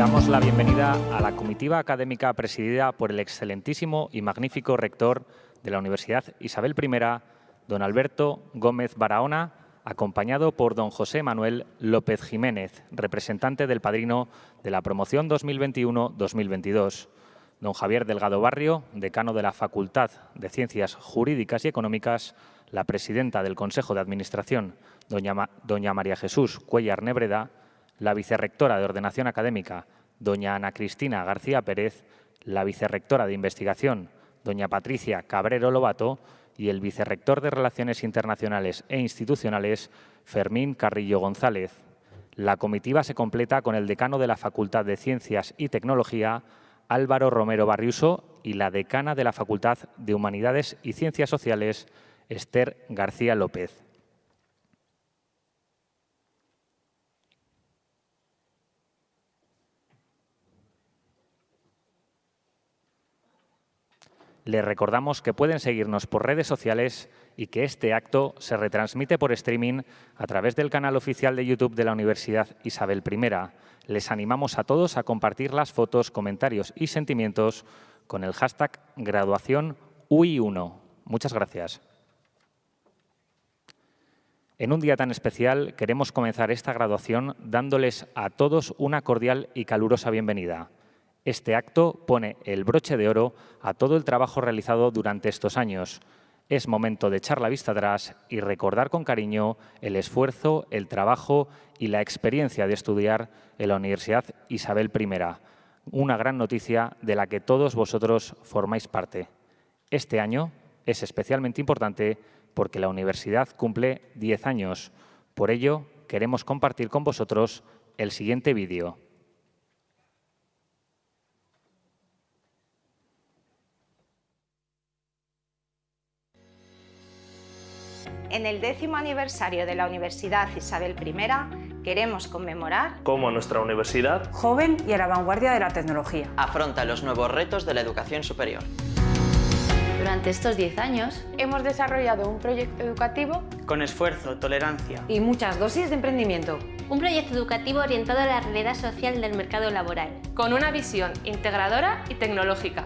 Damos la bienvenida a la comitiva académica presidida por el excelentísimo y magnífico rector de la Universidad Isabel I, don Alberto Gómez Barahona, acompañado por don José Manuel López Jiménez, representante del padrino de la promoción 2021-2022, don Javier Delgado Barrio, decano de la Facultad de Ciencias Jurídicas y Económicas, la presidenta del Consejo de Administración, doña, María Jesús Cuellar Nebreda, la vicerrectora de Ordenación Académica, doña Ana Cristina García Pérez, la vicerrectora de Investigación, doña Patricia Cabrero Lobato, y el vicerrector de Relaciones Internacionales e Institucionales, Fermín Carrillo González. La comitiva se completa con el decano de la Facultad de Ciencias y Tecnología, Álvaro Romero Barriuso, y la decana de la Facultad de Humanidades y Ciencias Sociales, Esther García López. Les recordamos que pueden seguirnos por redes sociales y que este acto se retransmite por streaming a través del canal oficial de YouTube de la Universidad Isabel I. Les animamos a todos a compartir las fotos, comentarios y sentimientos con el hashtag graduación UI1. Muchas gracias. En un día tan especial queremos comenzar esta graduación dándoles a todos una cordial y calurosa bienvenida. Este acto pone el broche de oro a todo el trabajo realizado durante estos años. Es momento de echar la vista atrás y recordar con cariño el esfuerzo, el trabajo y la experiencia de estudiar en la Universidad Isabel I, una gran noticia de la que todos vosotros formáis parte. Este año es especialmente importante porque la universidad cumple 10 años. Por ello, queremos compartir con vosotros el siguiente vídeo. En el décimo aniversario de la Universidad Isabel I, queremos conmemorar cómo nuestra universidad, joven y a la vanguardia de la tecnología, afronta los nuevos retos de la educación superior. Durante estos 10 años hemos desarrollado un proyecto educativo con esfuerzo, tolerancia y muchas dosis de emprendimiento. Un proyecto educativo orientado a la realidad social del mercado laboral. Con una visión integradora y tecnológica.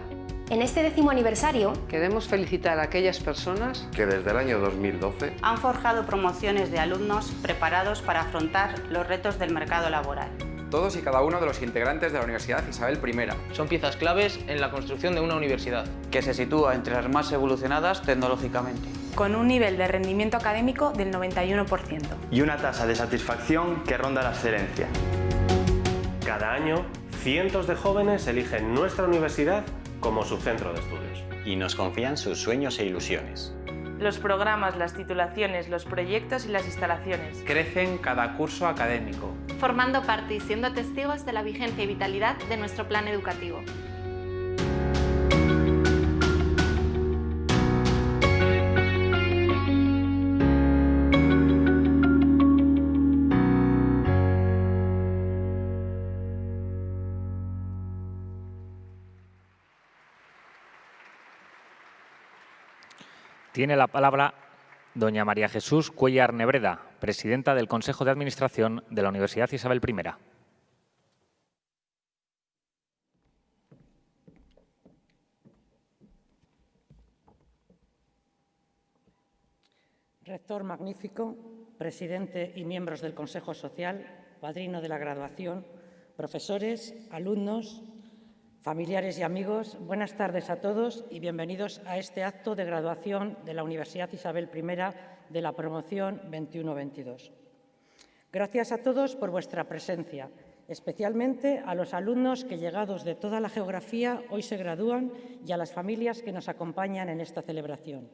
En este décimo aniversario queremos felicitar a aquellas personas que desde el año 2012 han forjado promociones de alumnos preparados para afrontar los retos del mercado laboral. Todos y cada uno de los integrantes de la Universidad Isabel I. Son piezas claves en la construcción de una universidad. Que se sitúa entre las más evolucionadas tecnológicamente. Con un nivel de rendimiento académico del 91%. Y una tasa de satisfacción que ronda la excelencia. Cada año, cientos de jóvenes eligen nuestra universidad como su centro de estudios. Y nos confían sus sueños e ilusiones. Los programas, las titulaciones, los proyectos y las instalaciones. Crecen cada curso académico. Formando parte y siendo testigos de la vigencia y vitalidad de nuestro plan educativo. Tiene la palabra doña María Jesús Cuellar Nebreda, presidenta del Consejo de Administración de la Universidad Isabel I. Rector magnífico, presidente y miembros del Consejo Social, padrino de la graduación, profesores, alumnos, Familiares y amigos, buenas tardes a todos y bienvenidos a este acto de graduación de la Universidad Isabel I de la promoción 21-22. Gracias a todos por vuestra presencia, especialmente a los alumnos que, llegados de toda la geografía, hoy se gradúan y a las familias que nos acompañan en esta celebración.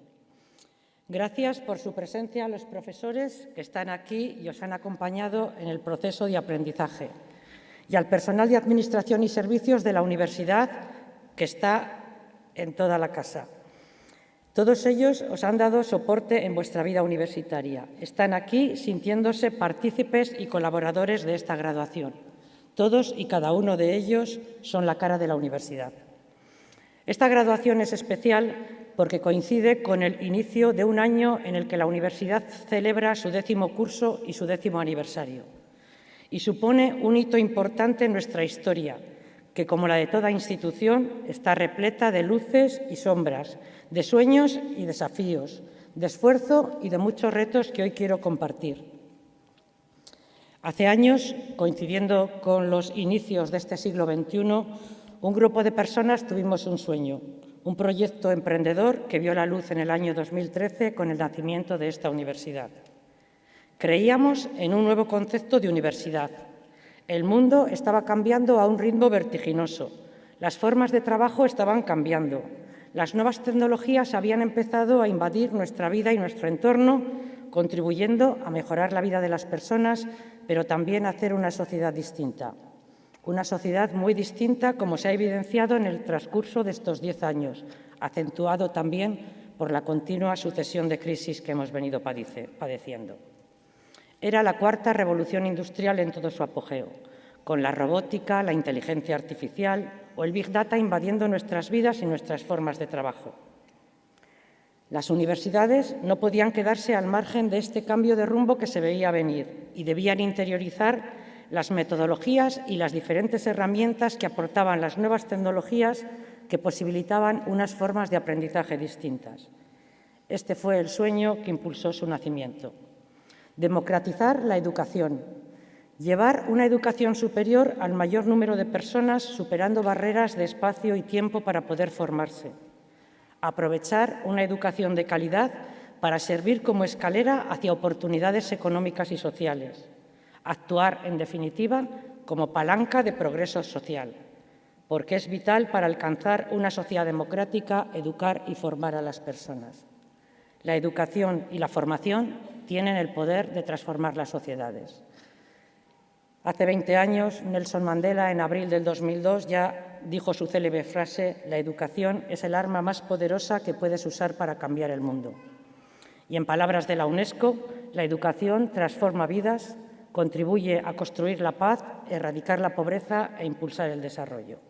Gracias por su presencia a los profesores que están aquí y os han acompañado en el proceso de aprendizaje y al personal de Administración y Servicios de la Universidad que está en toda la casa. Todos ellos os han dado soporte en vuestra vida universitaria. Están aquí sintiéndose partícipes y colaboradores de esta graduación. Todos y cada uno de ellos son la cara de la universidad. Esta graduación es especial porque coincide con el inicio de un año en el que la universidad celebra su décimo curso y su décimo aniversario y supone un hito importante en nuestra historia, que como la de toda institución está repleta de luces y sombras, de sueños y desafíos, de esfuerzo y de muchos retos que hoy quiero compartir. Hace años, coincidiendo con los inicios de este siglo XXI, un grupo de personas tuvimos un sueño, un proyecto emprendedor que vio la luz en el año 2013 con el nacimiento de esta universidad. Creíamos en un nuevo concepto de universidad. El mundo estaba cambiando a un ritmo vertiginoso. Las formas de trabajo estaban cambiando. Las nuevas tecnologías habían empezado a invadir nuestra vida y nuestro entorno, contribuyendo a mejorar la vida de las personas, pero también a hacer una sociedad distinta. Una sociedad muy distinta, como se ha evidenciado en el transcurso de estos diez años, acentuado también por la continua sucesión de crisis que hemos venido padeciendo. Era la cuarta revolución industrial en todo su apogeo, con la robótica, la inteligencia artificial o el Big Data invadiendo nuestras vidas y nuestras formas de trabajo. Las universidades no podían quedarse al margen de este cambio de rumbo que se veía venir y debían interiorizar las metodologías y las diferentes herramientas que aportaban las nuevas tecnologías que posibilitaban unas formas de aprendizaje distintas. Este fue el sueño que impulsó su nacimiento. Democratizar la educación, llevar una educación superior al mayor número de personas superando barreras de espacio y tiempo para poder formarse. Aprovechar una educación de calidad para servir como escalera hacia oportunidades económicas y sociales actuar, en definitiva, como palanca de progreso social, porque es vital para alcanzar una sociedad democrática educar y formar a las personas. La educación y la formación tienen el poder de transformar las sociedades. Hace 20 años, Nelson Mandela, en abril del 2002, ya dijo su célebre frase, la educación es el arma más poderosa que puedes usar para cambiar el mundo. Y en palabras de la UNESCO, la educación transforma vidas, contribuye a construir la paz, erradicar la pobreza e impulsar el desarrollo.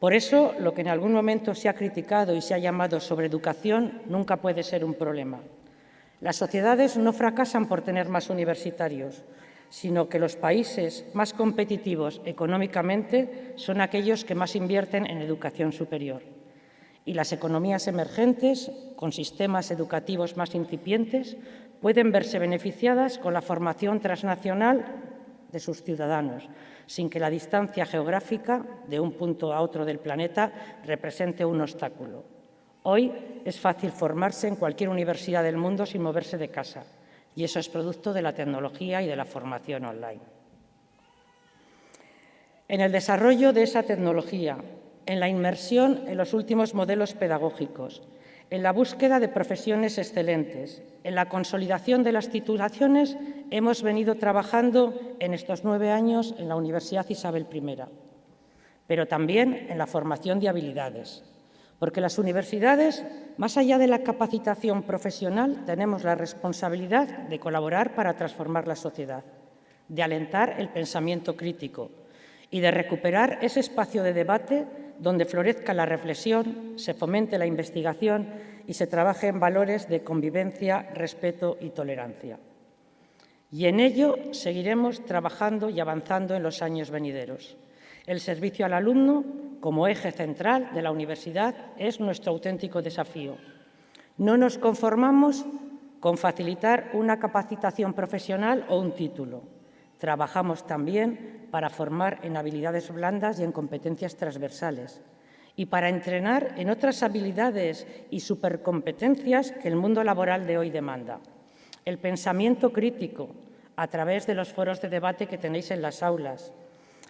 Por eso, lo que en algún momento se ha criticado y se ha llamado sobreeducación nunca puede ser un problema. Las sociedades no fracasan por tener más universitarios, sino que los países más competitivos económicamente son aquellos que más invierten en educación superior. Y las economías emergentes, con sistemas educativos más incipientes, pueden verse beneficiadas con la formación transnacional de sus ciudadanos, sin que la distancia geográfica de un punto a otro del planeta represente un obstáculo. Hoy es fácil formarse en cualquier universidad del mundo sin moverse de casa, y eso es producto de la tecnología y de la formación online. En el desarrollo de esa tecnología, en la inmersión en los últimos modelos pedagógicos, en la búsqueda de profesiones excelentes, en la consolidación de las titulaciones, hemos venido trabajando en estos nueve años en la Universidad Isabel I, pero también en la formación de habilidades, porque las universidades, más allá de la capacitación profesional, tenemos la responsabilidad de colaborar para transformar la sociedad, de alentar el pensamiento crítico y de recuperar ese espacio de debate donde florezca la reflexión, se fomente la investigación y se trabaje en valores de convivencia, respeto y tolerancia. Y en ello seguiremos trabajando y avanzando en los años venideros. El servicio al alumno, como eje central de la universidad, es nuestro auténtico desafío. No nos conformamos con facilitar una capacitación profesional o un título. Trabajamos también para formar en habilidades blandas y en competencias transversales y para entrenar en otras habilidades y supercompetencias que el mundo laboral de hoy demanda. El pensamiento crítico, a través de los foros de debate que tenéis en las aulas,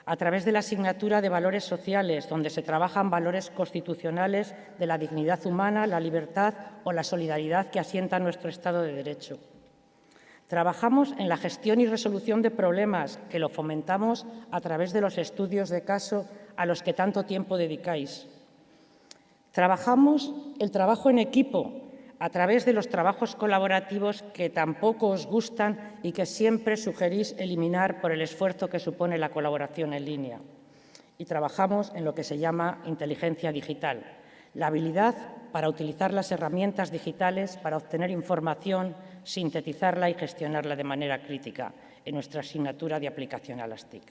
a través de la asignatura de valores sociales, donde se trabajan valores constitucionales de la dignidad humana, la libertad o la solidaridad que asienta nuestro Estado de Derecho Trabajamos en la gestión y resolución de problemas, que lo fomentamos a través de los estudios de caso a los que tanto tiempo dedicáis. Trabajamos el trabajo en equipo a través de los trabajos colaborativos que tampoco os gustan y que siempre sugerís eliminar por el esfuerzo que supone la colaboración en línea. Y trabajamos en lo que se llama inteligencia digital, la habilidad para utilizar las herramientas digitales para obtener información, sintetizarla y gestionarla de manera crítica. en nuestra asignatura de aplicación a las TIC.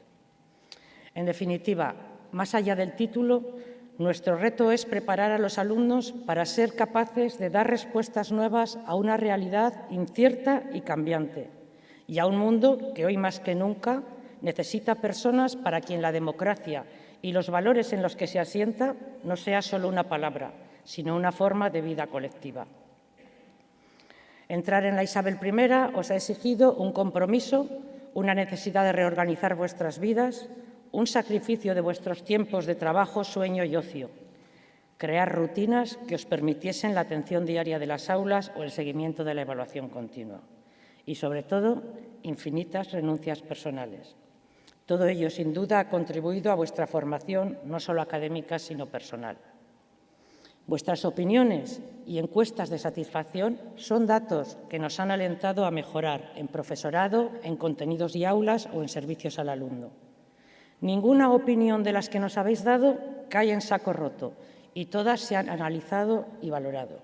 En definitiva, más allá del título, nuestro reto es preparar a los alumnos para ser capaces de dar respuestas nuevas a una realidad incierta y cambiante, y a un mundo que hoy más que nunca necesita personas para quien la democracia y los valores en los que se asienta no sea solo una palabra, sino una forma de vida colectiva. Entrar en la Isabel I os ha exigido un compromiso, una necesidad de reorganizar vuestras vidas, un sacrificio de vuestros tiempos de trabajo, sueño y ocio, crear rutinas que os permitiesen la atención diaria de las aulas o el seguimiento de la evaluación continua y, sobre todo, infinitas renuncias personales. Todo ello, sin duda, ha contribuido a vuestra formación, no solo académica, sino personal. Vuestras opiniones y encuestas de satisfacción son datos que nos han alentado a mejorar en profesorado, en contenidos y aulas o en servicios al alumno. Ninguna opinión de las que nos habéis dado cae en saco roto y todas se han analizado y valorado.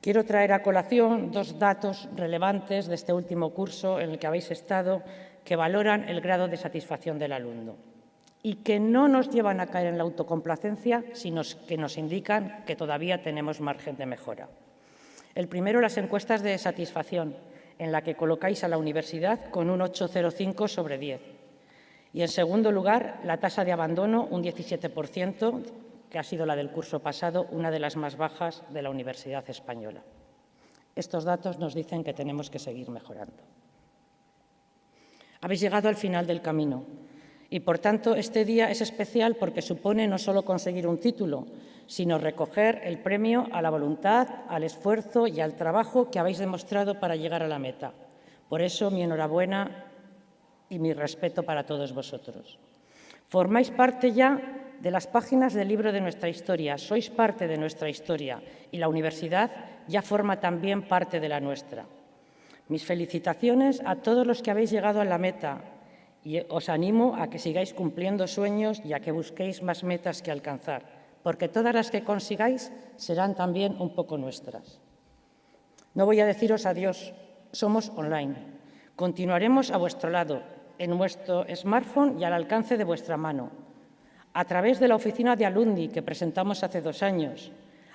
Quiero traer a colación dos datos relevantes de este último curso en el que habéis estado que valoran el grado de satisfacción del alumno y que no nos llevan a caer en la autocomplacencia, sino que nos indican que todavía tenemos margen de mejora. El primero, las encuestas de satisfacción, en la que colocáis a la universidad con un 8,05 sobre 10. Y, en segundo lugar, la tasa de abandono, un 17%, que ha sido la del curso pasado, una de las más bajas de la Universidad Española. Estos datos nos dicen que tenemos que seguir mejorando. Habéis llegado al final del camino y, por tanto, este día es especial porque supone no solo conseguir un título, sino recoger el premio a la voluntad, al esfuerzo y al trabajo que habéis demostrado para llegar a la meta. Por eso, mi enhorabuena y mi respeto para todos vosotros. Formáis parte ya de las páginas del libro de nuestra historia, sois parte de nuestra historia y la universidad ya forma también parte de la nuestra. Mis felicitaciones a todos los que habéis llegado a la meta, y os animo a que sigáis cumpliendo sueños y a que busquéis más metas que alcanzar, porque todas las que consigáis serán también un poco nuestras. No voy a deciros adiós, somos online. Continuaremos a vuestro lado, en vuestro smartphone y al alcance de vuestra mano, a través de la oficina de Alundi que presentamos hace dos años,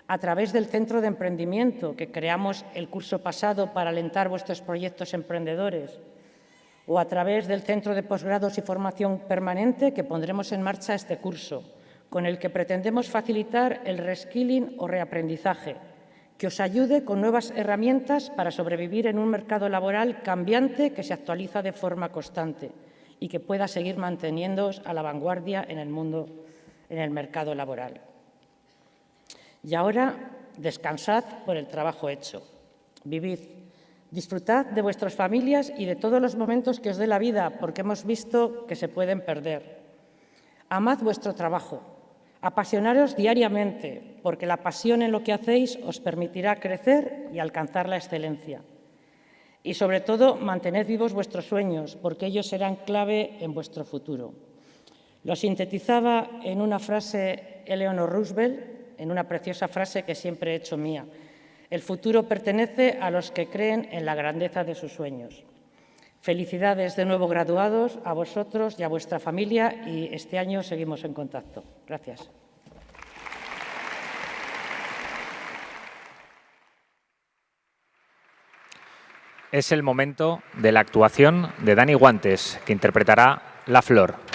a través del Centro de Emprendimiento que creamos el curso pasado para alentar vuestros proyectos emprendedores, o a través del Centro de Posgrados y Formación Permanente que pondremos en marcha este curso, con el que pretendemos facilitar el reskilling o reaprendizaje, que os ayude con nuevas herramientas para sobrevivir en un mercado laboral cambiante que se actualiza de forma constante y que pueda seguir manteniéndoos a la vanguardia en el mundo, en el mercado laboral. Y ahora descansad por el trabajo hecho. Vivid, Disfrutad de vuestras familias y de todos los momentos que os dé la vida, porque hemos visto que se pueden perder. Amad vuestro trabajo, apasionaros diariamente, porque la pasión en lo que hacéis os permitirá crecer y alcanzar la excelencia. Y sobre todo, mantened vivos vuestros sueños, porque ellos serán clave en vuestro futuro. Lo sintetizaba en una frase Eleanor Roosevelt, en una preciosa frase que siempre he hecho mía. El futuro pertenece a los que creen en la grandeza de sus sueños. Felicidades de nuevo graduados, a vosotros y a vuestra familia y este año seguimos en contacto. Gracias. Es el momento de la actuación de Dani Guantes, que interpretará La Flor.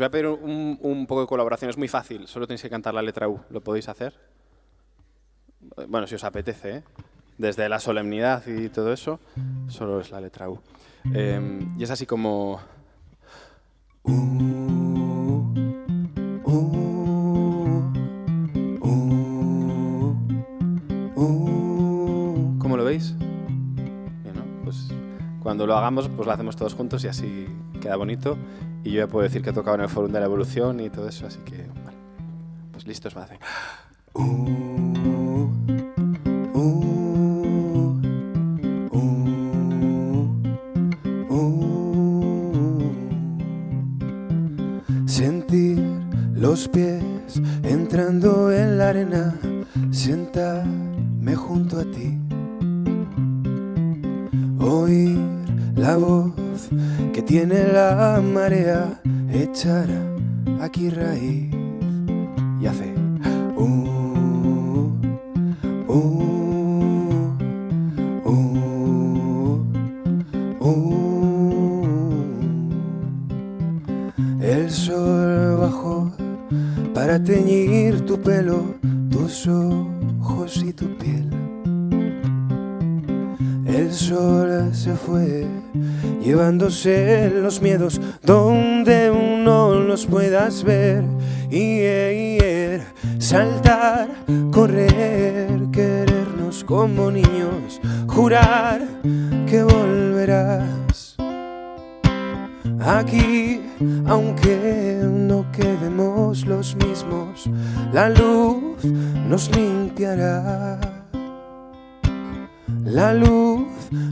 Voy a pedir un, poco de colaboración. Es muy fácil, solo tenéis que cantar la letra U. ¿Lo podéis hacer? Bueno, si os apetece, ¿eh? Desde la solemnidad y todo eso, solo es la letra U. Em, y es así como... ¿Cómo lo veis? Cuando lo hagamos, pues lo hacemos todos juntos y así queda bonito. Y yo ya puedo decir que he tocado en el Fórum de la Evolución y todo eso, así que, vale. Pues listos, me hacen. Sentir los pies entrando en la arena, sentarme junto a ti, oír la voz tiene la marea, echar aquí raíz los miedos donde uno los puedas ver y er, saltar, correr, querernos como niños, jurar que volverás aquí aunque no quedemos los mismos, la luz nos limpiará. La luz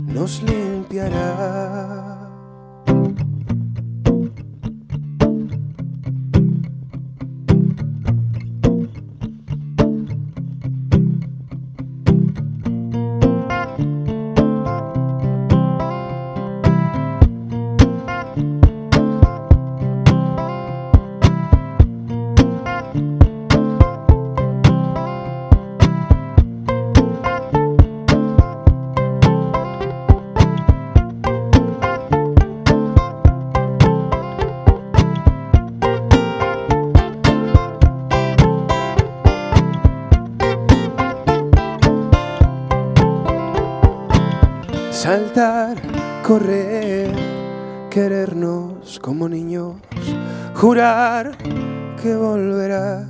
nos limpiará. Correr, querernos como niños, jurar que volverás.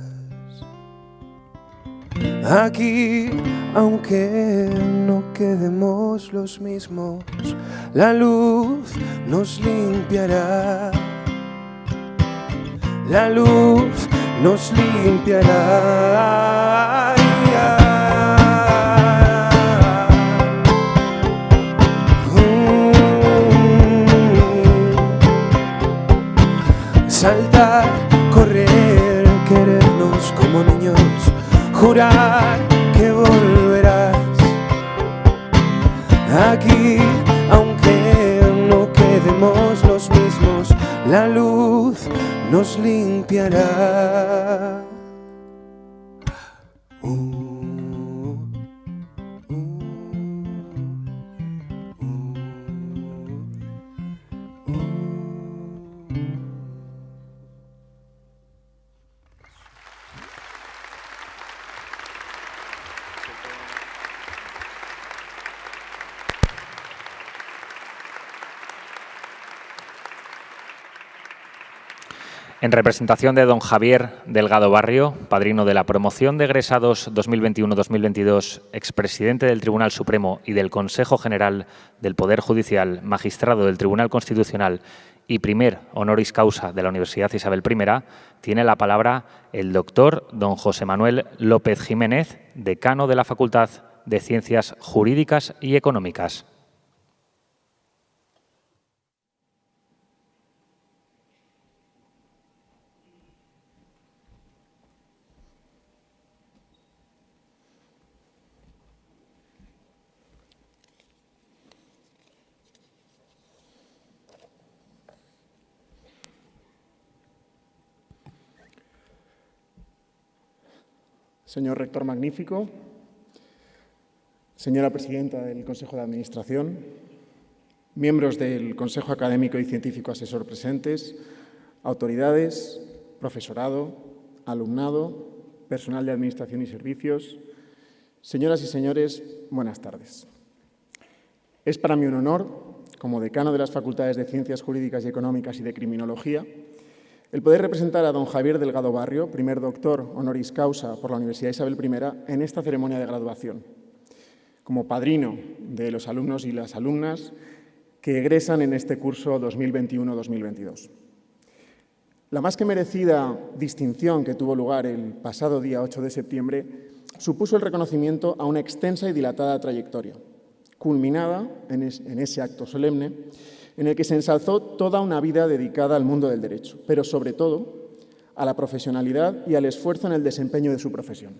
Aquí, aunque no quedemos los mismos, la luz nos limpiará. La luz nos limpiará. Que volverás aquí, aunque no quedemos los mismos, la luz nos limpiará. En representación de don Javier Delgado Barrio, padrino de la promoción de egresados 2021-2022, expresidente del Tribunal Supremo y del Consejo General del Poder Judicial, magistrado del Tribunal Constitucional y primer honoris causa de la Universidad Isabel I, tiene la palabra el doctor don José Manuel López Jiménez, decano de la Facultad de Ciencias Jurídicas y Económicas. Señor rector magnífico, señora presidenta del Consejo de Administración, miembros del Consejo Académico y Científico Asesor presentes, autoridades, profesorado, alumnado, personal de Administración y Servicios, señoras y señores, buenas tardes. Es para mí un honor, como decano de las Facultades de Ciencias Jurídicas y Económicas y de Criminología, el poder representar a don Javier Delgado Barrio, primer doctor honoris causa por la Universidad Isabel I, en esta ceremonia de graduación, como padrino de los alumnos y las alumnas que egresan en este curso 2021-2022. La más que merecida distinción que tuvo lugar el pasado día 8 de septiembre supuso el reconocimiento a una extensa y dilatada trayectoria, culminada en, ese acto solemne en el que se ensalzó toda una vida dedicada al mundo del derecho, pero sobre todo a la profesionalidad y al esfuerzo en el desempeño de su profesión.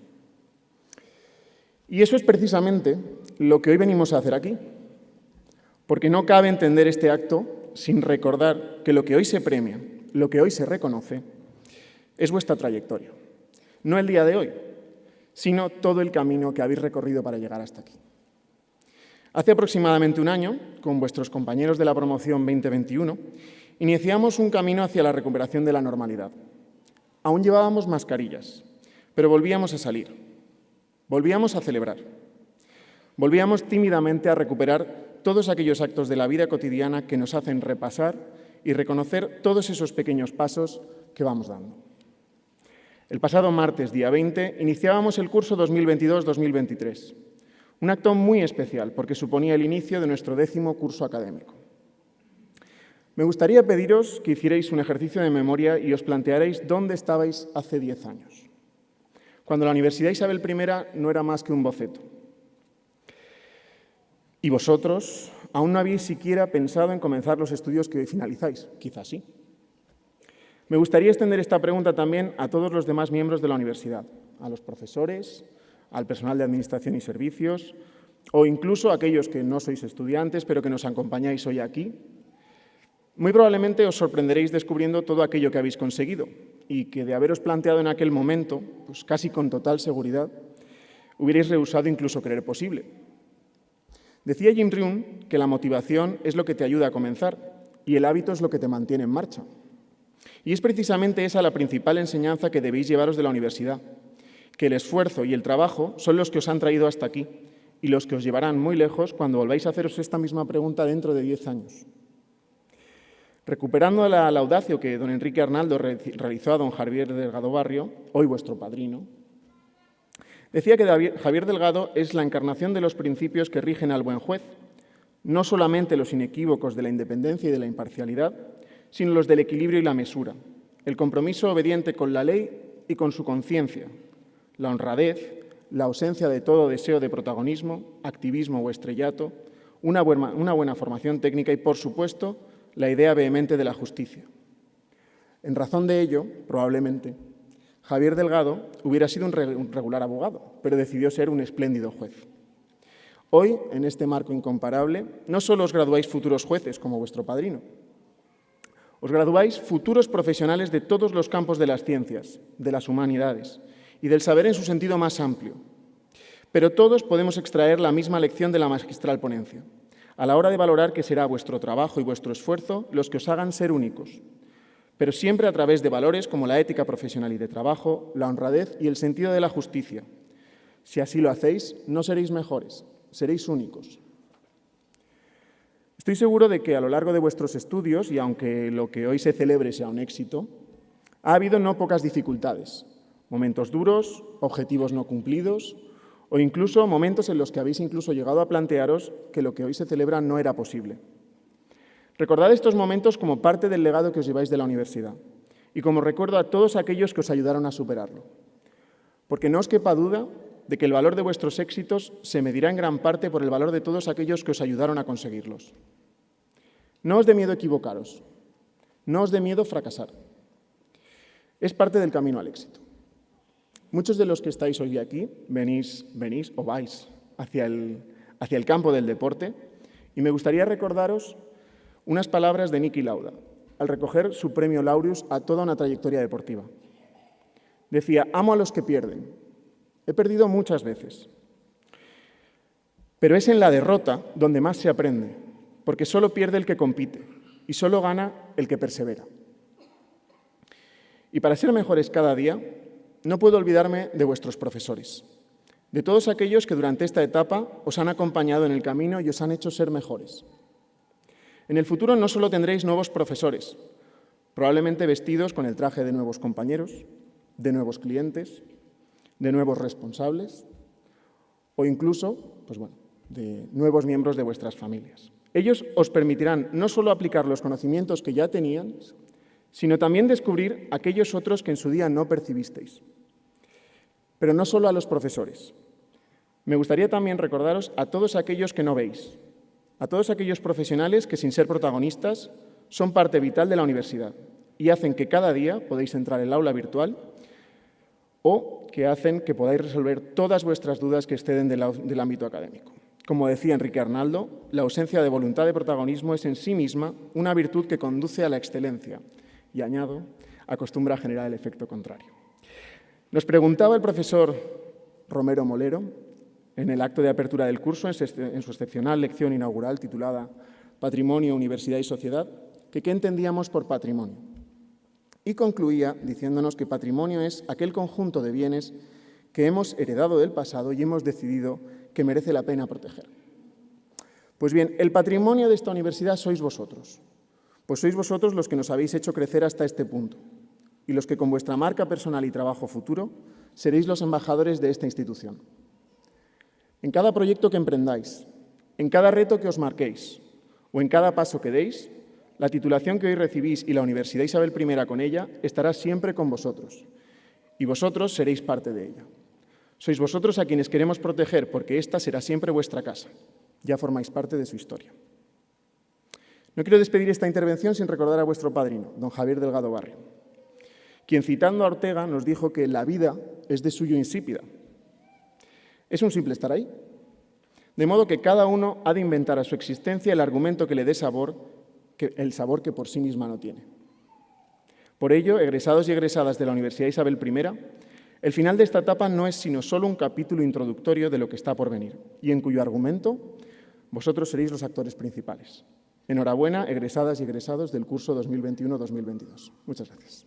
Y eso es precisamente lo que hoy venimos a hacer aquí, porque no cabe entender este acto sin recordar que lo que hoy se premia, lo que hoy se reconoce, es vuestra trayectoria. No el día de hoy, sino todo el camino que habéis recorrido para llegar hasta aquí. Hace aproximadamente un año, con vuestros compañeros de la promoción 2021, iniciamos un camino hacia la recuperación de la normalidad. Aún llevábamos mascarillas, pero volvíamos a salir, volvíamos a celebrar, volvíamos tímidamente a recuperar todos aquellos actos de la vida cotidiana que nos hacen repasar y reconocer todos esos pequeños pasos que vamos dando. El pasado martes, día 20, iniciábamos el curso 2022-2023, un acto muy especial porque suponía el inicio de nuestro décimo curso académico. Me gustaría pediros que hicierais un ejercicio de memoria y os plantearais dónde estabais hace diez años, cuando la Universidad Isabel I no era más que un boceto. Y vosotros aún no habéis siquiera pensado en comenzar los estudios que hoy finalizáis, quizás sí. Me gustaría extender esta pregunta también a todos los demás miembros de la universidad, a los profesores, al personal de Administración y Servicios, o incluso a aquellos que no sois estudiantes, pero que nos acompañáis hoy aquí, muy probablemente os sorprenderéis descubriendo todo aquello que habéis conseguido y que de haberos planteado en aquel momento, pues casi con total seguridad, hubierais rehusado incluso creer posible. Decía Jim Rohn que la motivación es lo que te ayuda a comenzar y el hábito es lo que te mantiene en marcha. Y es precisamente esa la principal enseñanza que debéis llevaros de la universidad, que el esfuerzo y el trabajo son los que os han traído hasta aquí y los que os llevarán muy lejos cuando volváis a haceros esta misma pregunta dentro de diez años. Recuperando la, laudacio que don Enrique Arnaldo realizó a don Javier Delgado Barrio, hoy vuestro padrino, decía que Javier Delgado es la encarnación de los principios que rigen al buen juez, no solamente los inequívocos de la independencia y de la imparcialidad, sino los del equilibrio y la mesura, el compromiso obediente con la ley y con su conciencia, la honradez, la ausencia de todo deseo de protagonismo, activismo o estrellato, una buena, formación técnica y, por supuesto, la idea vehemente de la justicia. En razón de ello, probablemente, Javier Delgado hubiera sido un regular abogado, pero decidió ser un espléndido juez. Hoy, en este marco incomparable, no solo os graduáis futuros jueces como vuestro padrino, os graduáis futuros profesionales de todos los campos de las ciencias, de las humanidades y del saber en su sentido más amplio. Pero todos podemos extraer la misma lección de la magistral ponencia a la hora de valorar que será vuestro trabajo y vuestro esfuerzo los que os hagan ser únicos, pero siempre a través de valores como la ética profesional y de trabajo, la honradez y el sentido de la justicia. Si así lo hacéis, no seréis mejores, seréis únicos. Estoy seguro de que a lo largo de vuestros estudios, y aunque lo que hoy se celebre sea un éxito, ha habido no pocas dificultades, momentos duros, objetivos no cumplidos, o incluso momentos en los que habéis incluso llegado a plantearos que lo que hoy se celebra no era posible. Recordad estos momentos como parte del legado que os lleváis de la universidad y como recuerdo a todos aquellos que os ayudaron a superarlo. Porque no os quepa duda de que el valor de vuestros éxitos se medirá en gran parte por el valor de todos aquellos que os ayudaron a conseguirlos. No os dé miedo equivocaros, no os dé miedo fracasar. Es parte del camino al éxito. Muchos de los que estáis hoy aquí venís, venís o vais hacia el, hacia el campo del deporte y me gustaría recordaros unas palabras de Niki Lauda al recoger su premio Laureus a toda una trayectoria deportiva. Decía, amo a los que pierden. He perdido muchas veces. Pero es en la derrota donde más se aprende, porque solo pierde el que compite y solo gana el que persevera. Y para ser mejores cada día, no puedo olvidarme de vuestros profesores, de todos aquellos que durante esta etapa os han acompañado en el camino y os han hecho ser mejores. En el futuro no solo tendréis nuevos profesores, probablemente vestidos con el traje de nuevos compañeros, de nuevos clientes, de nuevos responsables o incluso, pues bueno, de nuevos miembros de vuestras familias. Ellos os permitirán no solo aplicar los conocimientos que ya tenían, sino también descubrir aquellos otros que en su día no percibisteis. Pero no solo a los profesores. Me gustaría también recordaros a todos aquellos que no veis, a todos aquellos profesionales que sin ser protagonistas son parte vital de la universidad, y hacen que cada día podáis entrar en el aula virtual o que hacen que podáis resolver todas vuestras dudas que exceden del ámbito académico. Como decía Enrique Arnaldo, la ausencia de voluntad de protagonismo es en sí misma una virtud que conduce a la excelencia y, añado, acostumbra a generar el efecto contrario. Nos preguntaba el profesor Romero Molero en el acto de apertura del curso, en su excepcional lección inaugural titulada Patrimonio, Universidad y Sociedad, que qué entendíamos por patrimonio. Y concluía diciéndonos que patrimonio es aquel conjunto de bienes que hemos heredado del pasado y hemos decidido que merece la pena proteger. Pues bien, el patrimonio de esta universidad sois vosotros, pues sois vosotros los que nos habéis hecho crecer hasta este punto y los que con vuestra marca personal y trabajo futuro seréis los embajadores de esta institución. En cada proyecto que emprendáis, en cada reto que os marquéis o en cada paso que deis, la titulación que hoy recibís y la Universidad Isabel I con ella estará siempre con vosotros y vosotros seréis parte de ella. Sois vosotros a quienes queremos proteger porque esta será siempre vuestra casa. Ya formáis parte de su historia. No quiero despedir esta intervención sin recordar a vuestro padrino, don Javier Delgado Barrio, quien citando a Ortega nos dijo que la vida es de suyo insípida. Es un simple estar ahí. De modo que cada uno ha de inventar a su existencia el argumento que le dé sabor, que, el sabor que por sí misma no tiene. Por ello, egresados y egresadas de la Universidad Isabel I, el final de esta etapa no es sino solo un capítulo introductorio de lo que está por venir y en cuyo argumento vosotros seréis los actores principales. Enhorabuena, egresadas y egresados del curso 2021-2022. Muchas gracias.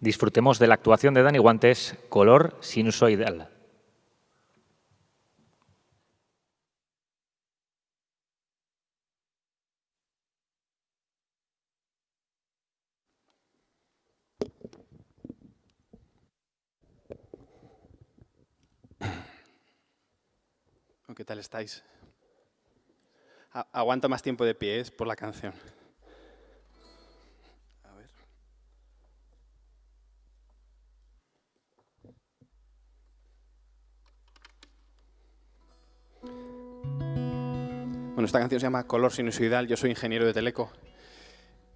Disfrutemos de la actuación de Dani Guantes, color sinusoidal. ¿Qué estáis? aguanta más tiempo de pie, es por la canción. A ver. Bueno, esta canción se llama Color sinusoidal. Yo soy ingeniero de Teleco.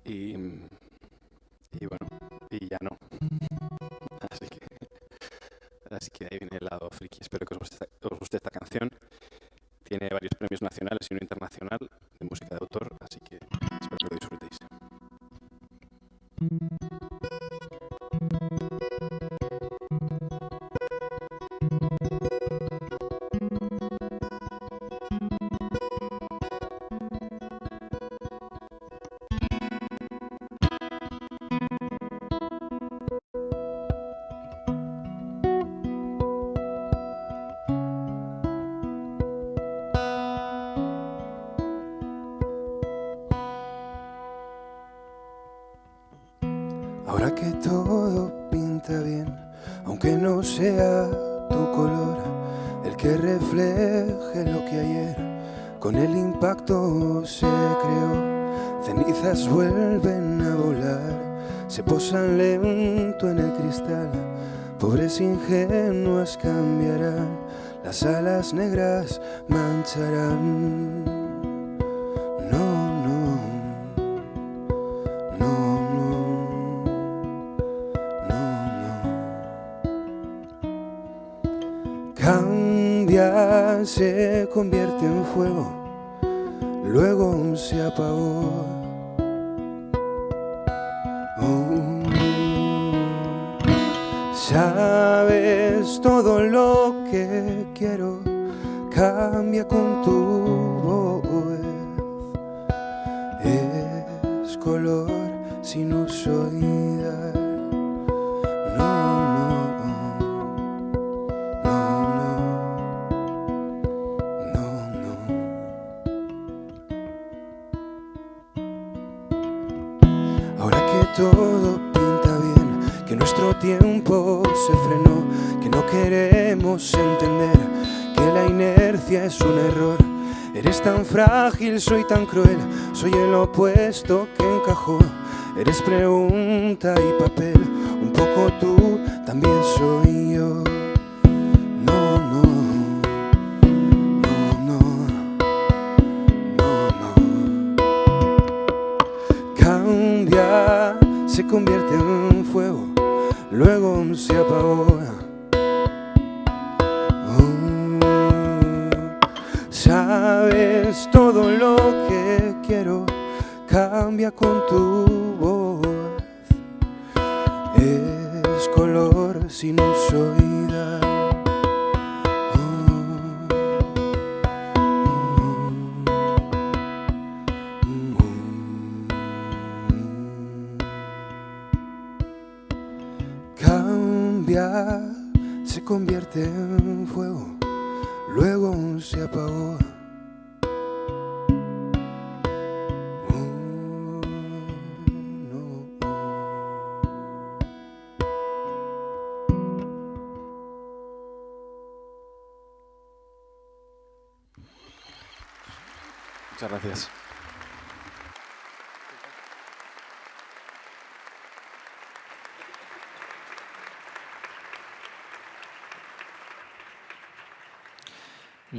Y, y bueno, y ya no. Así que, así que ahí viene el lado friki. Espero que os guste, os guste esta canción. Tiene varios premios nacionales y uno internacional las alas negras mancharán. se convierte en fuego, luego se apagó. Sabes todo lo cambia con tu voz. Es color sinusoidal. todo soy tan cruel, soy el opuesto que encajó. Eres pregunta y papel, un poco tú, también soy yo.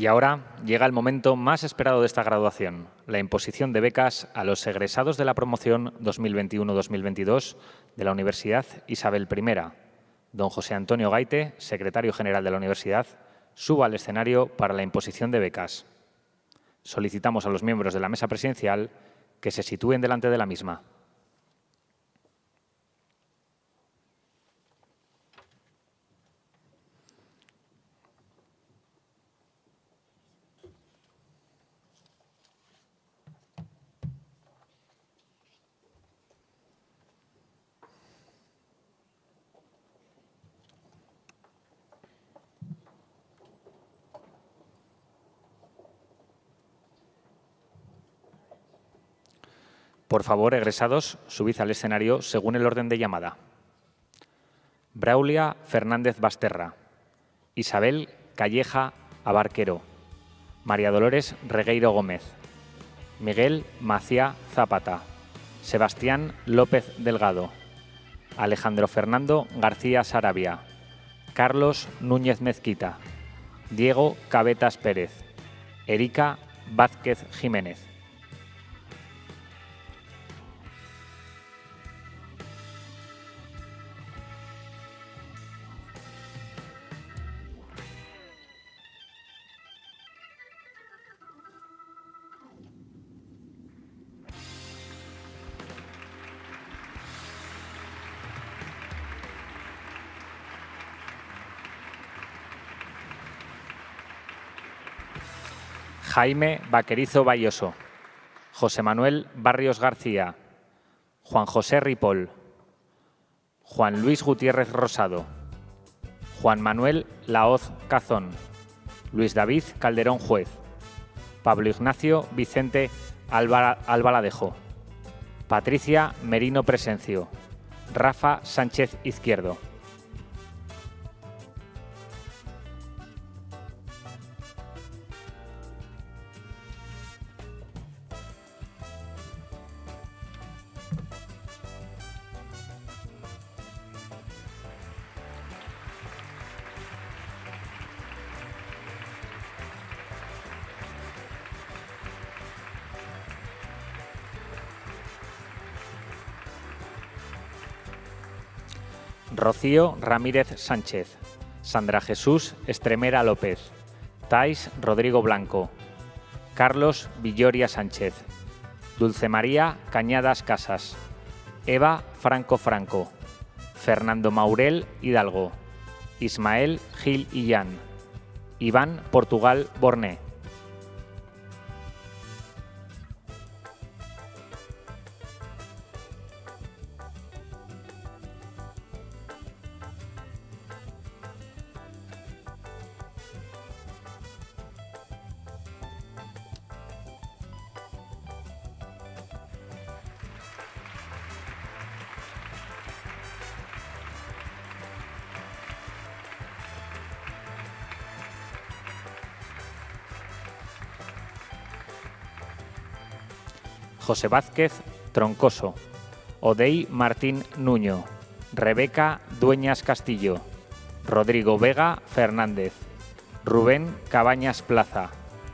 Y ahora llega el momento más esperado de esta graduación, la imposición de becas a los egresados de la promoción 2021-2022 de la Universidad Isabel I. Don José Antonio Gaite, secretario general de la Universidad, suba al escenario para la imposición de becas. Solicitamos a los miembros de la mesa presidencial que se sitúen delante de la misma. Por favor, egresados, subid al escenario según el orden de llamada. Braulia Fernández Basterra. Isabel Calleja Abarquero. María Dolores Regueiro Gómez. Miguel Macía Zapata. Sebastián López Delgado. Alejandro Fernando García Sarabia. Carlos Núñez Mezquita. Diego Cabetas Pérez. Erika Vázquez Jiménez. Jaime Vaquerizo Bayoso, José Manuel Barrios García, Juan José Ripoll, Juan Luis Gutiérrez Rosado, Juan Manuel Laoz Cazón, Luis David Calderón Juez, Pablo Ignacio Vicente Albaladejo, Patricia Merino Presencio, Rafa Sánchez Izquierdo. Ramírez Sánchez, Sandra Jesús Estremera López, Tais Rodrigo Blanco, Carlos Villoria Sánchez, Dulce María Cañadas Casas, Eva Franco Franco, Fernando Maurel Hidalgo, Ismael Gil Illán, Iván Portugal Borné. José Vázquez Troncoso, Odey Martín Nuño, Rebeca Dueñas Castillo, Rodrigo Vega Fernández, Rubén Cabañas Plaza,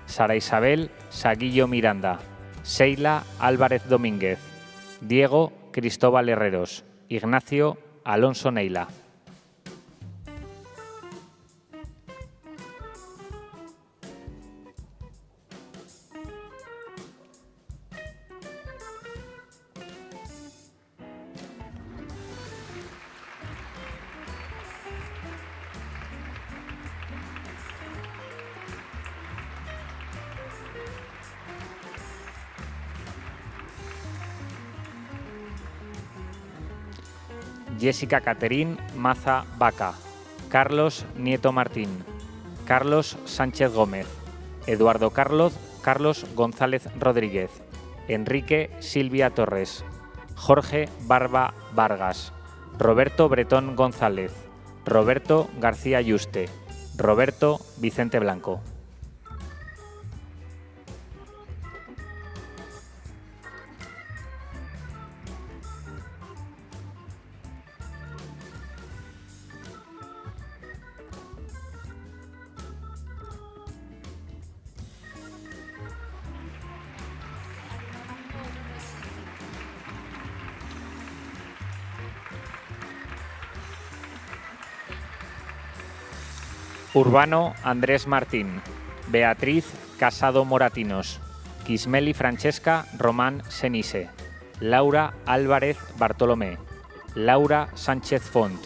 Sara Isabel Saguillo Miranda, Seila Álvarez Domínguez, Diego Cristóbal Herreros, Ignacio Alonso Neila. Jessica Caterín Maza Vaca, Carlos Nieto Martín, Carlos Sánchez Gómez, Eduardo Carlos, Carlos González Rodríguez, Enrique Silvia Torres, Jorge Barba Vargas, Roberto Bretón González, Roberto García Yuste, Roberto Vicente Blanco. Urbano Andrés Martín, Beatriz Casado Moratinos, Quismeli Francesca Román Senise, Laura Álvarez Bartolomé, Laura Sánchez Font,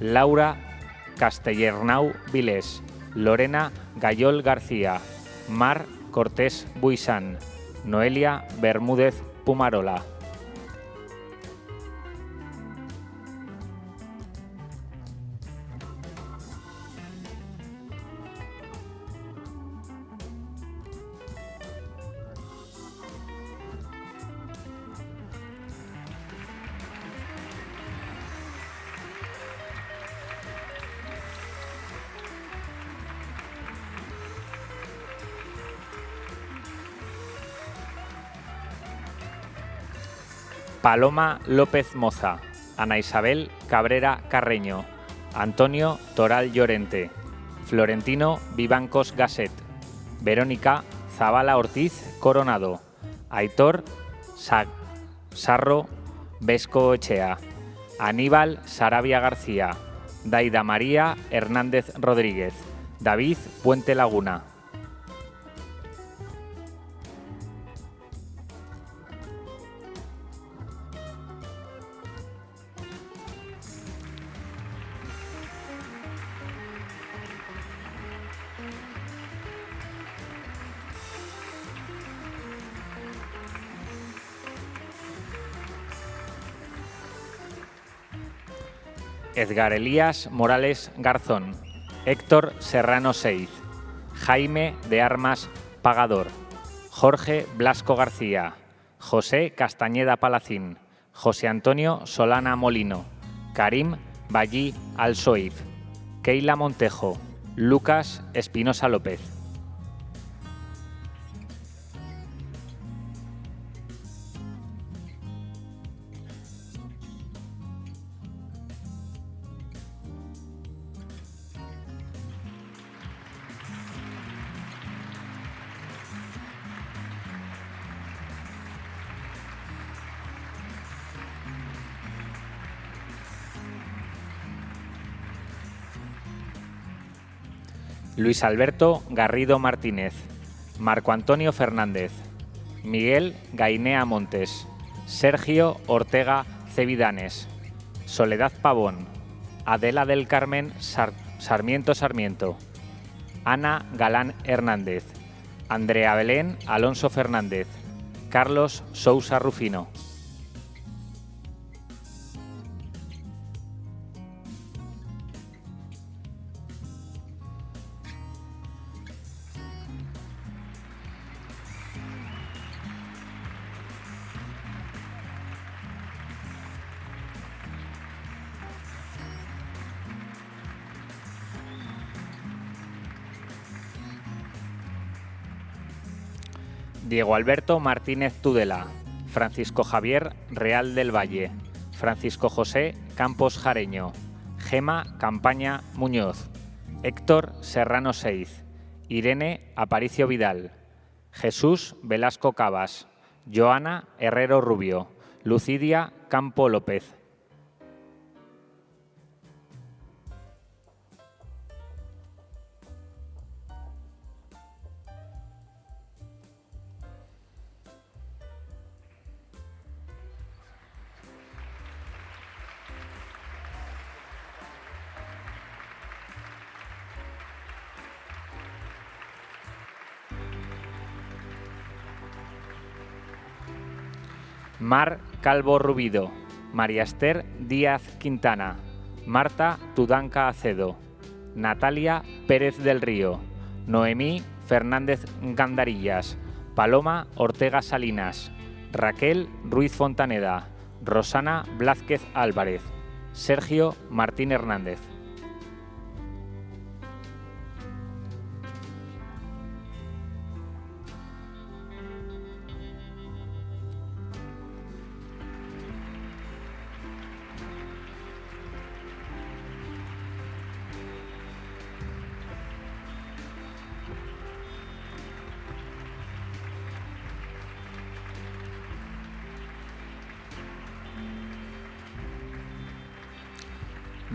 Laura Castellernau Vilés, Lorena Gayol García, Mar Cortés Buisán, Noelia Bermúdez Pumarola. Paloma López Moza, Ana Isabel Cabrera Carreño, Antonio Toral Llorente, Florentino Vivancos Gasset, Verónica Zabala Ortiz Coronado, Aitor Sarro Vesco Echea, Aníbal Sarabia García, Daida María Hernández Rodríguez, David Puente Laguna. Edgar Elías Morales Garzón, Héctor Serrano Seiz, Jaime de Armas Pagador, Jorge Blasco García, José Castañeda Palacín, José Antonio Solana Molino, Karim Ballí Alsoif, Keila Montejo, Lucas Espinosa López. Luis Alberto Garrido Martínez, Marco Antonio Fernández, Miguel Gainea Montes, Sergio Ortega Cevidanes, Soledad Pavón, Adela del Carmen Sarmiento Sarmiento, Ana Galán Hernández, Andrea Belén Alonso Fernández, Carlos Sousa Rufino. Diego Alberto Martínez Tudela, Francisco Javier Real del Valle, Francisco José Campos Jareño, Gema Campaña Muñoz, Héctor Serrano Seiz, Irene Aparicio Vidal, Jesús Velasco Cabas, Joana Herrero Rubio, Lucidia Campo López. Mar Calvo Rubido, María Esther Díaz Quintana, Marta Tudanca Acedo, Natalia Pérez del Río, Noemí Fernández Gandarillas, Paloma Ortega Salinas, Raquel Ruiz Fontaneda, Rosana Blázquez Álvarez, Sergio Martín Hernández.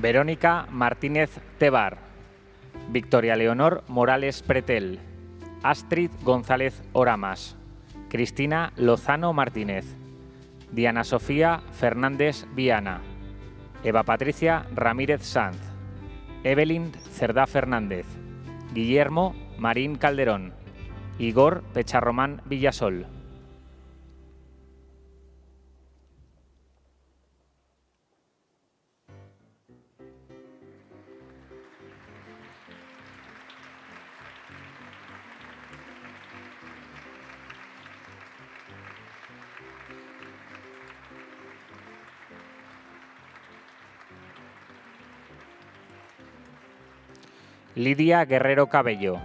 Verónica Martínez Tebar, Victoria Leonor Morales Pretel, Astrid González Oramas, Cristina Lozano Martínez, Diana Sofía Fernández Viana, Eva Patricia Ramírez Sanz, Evelyn Cerdá Fernández, Guillermo Marín Calderón, Igor Pecharromán Villasol. Lidia Guerrero Cabello,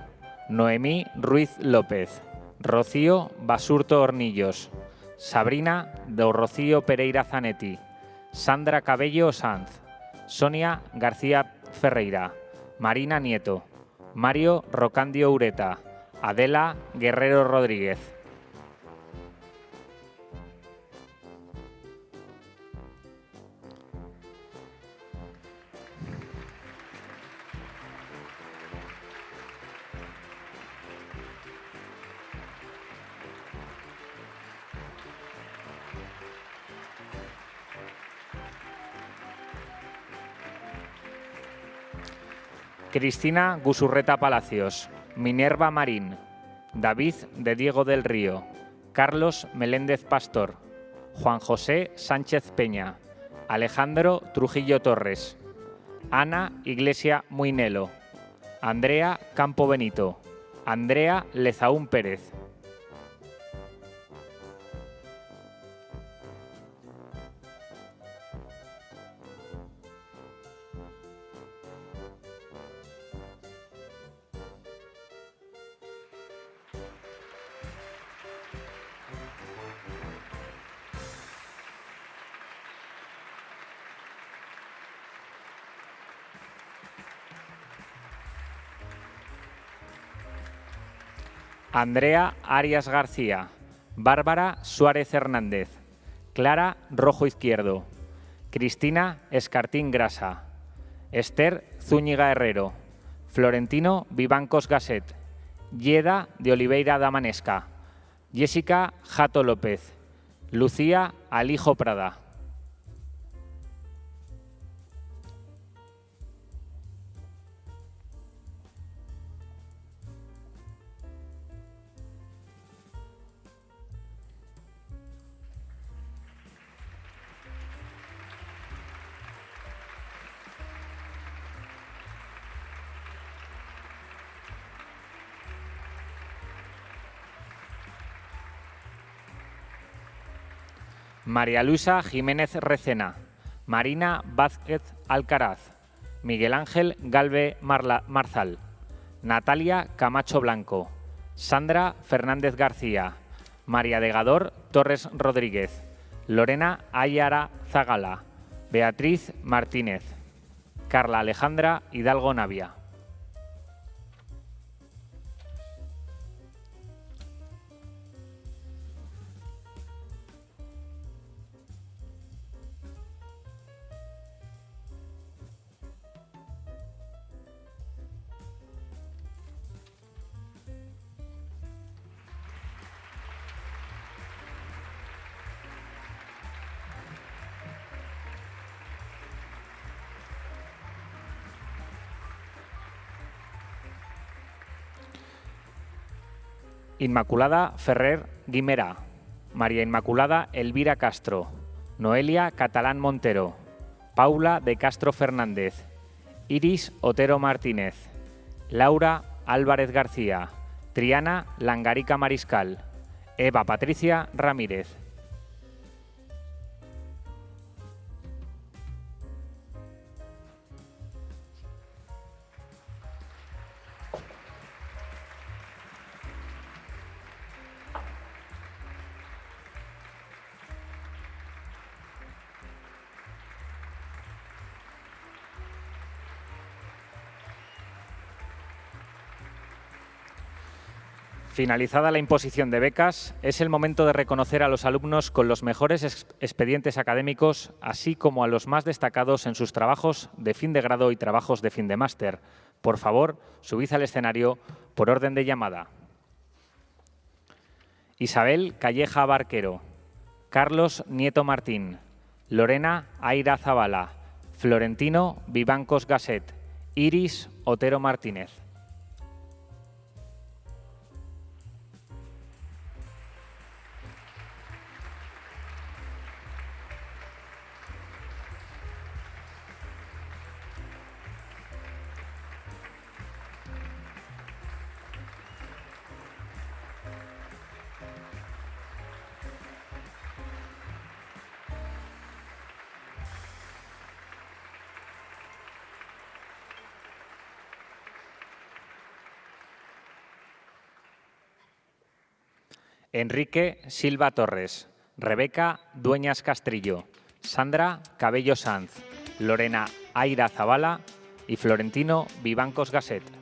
Noemí Ruiz López, Rocío Basurto Hornillos, Sabrina do Rocío Pereira Zanetti, Sandra Cabello Sanz, Sonia García Ferreira, Marina Nieto, Mario Rocandio Ureta, Adela Guerrero Rodríguez. Cristina Gusurreta Palacios, Minerva Marín, David de Diego del Río, Carlos Meléndez Pastor, Juan José Sánchez Peña, Alejandro Trujillo Torres, Ana Iglesia Muinelo, Andrea Campo Benito, Andrea Lezaún Pérez. Andrea Arias García, Bárbara Suárez Hernández, Clara Rojo Izquierdo, Cristina Escartín Grasa, Esther Zúñiga Herrero, Florentino Vivancos Gasset, Yeda de Oliveira Damanesca, Jessica Jato López, Lucía Alijo Prada. María Luisa Jiménez Recena, Marina Vázquez Alcaraz, Miguel Ángel Galve Marzal, Natalia Camacho Blanco, Sandra Fernández García, María Degador Torres Rodríguez, Lorena Ayara Zagala, Beatriz Martínez, Carla Alejandra Hidalgo Navia. Inmaculada Ferrer Guimera, María Inmaculada Elvira Castro, Noelia Catalán Montero, Paula de Castro Fernández, Iris Otero Martínez, Laura Álvarez García, Triana Langarica Mariscal, Eva Patricia Ramírez. Finalizada la imposición de becas, es el momento de reconocer a los alumnos con los mejores expedientes académicos, así como a los más destacados en sus trabajos de fin de grado y trabajos de fin de máster. Por favor, subid al escenario por orden de llamada. Isabel Calleja Barquero, Carlos Nieto Martín, Lorena Aira Zavala, Florentino Vivancos Gasset, Iris Otero Martínez. Enrique Silva Torres, Rebeca Dueñas Castrillo, Sandra Cabello Sanz, Lorena Aira Zavala y Florentino Vivancos Gasset.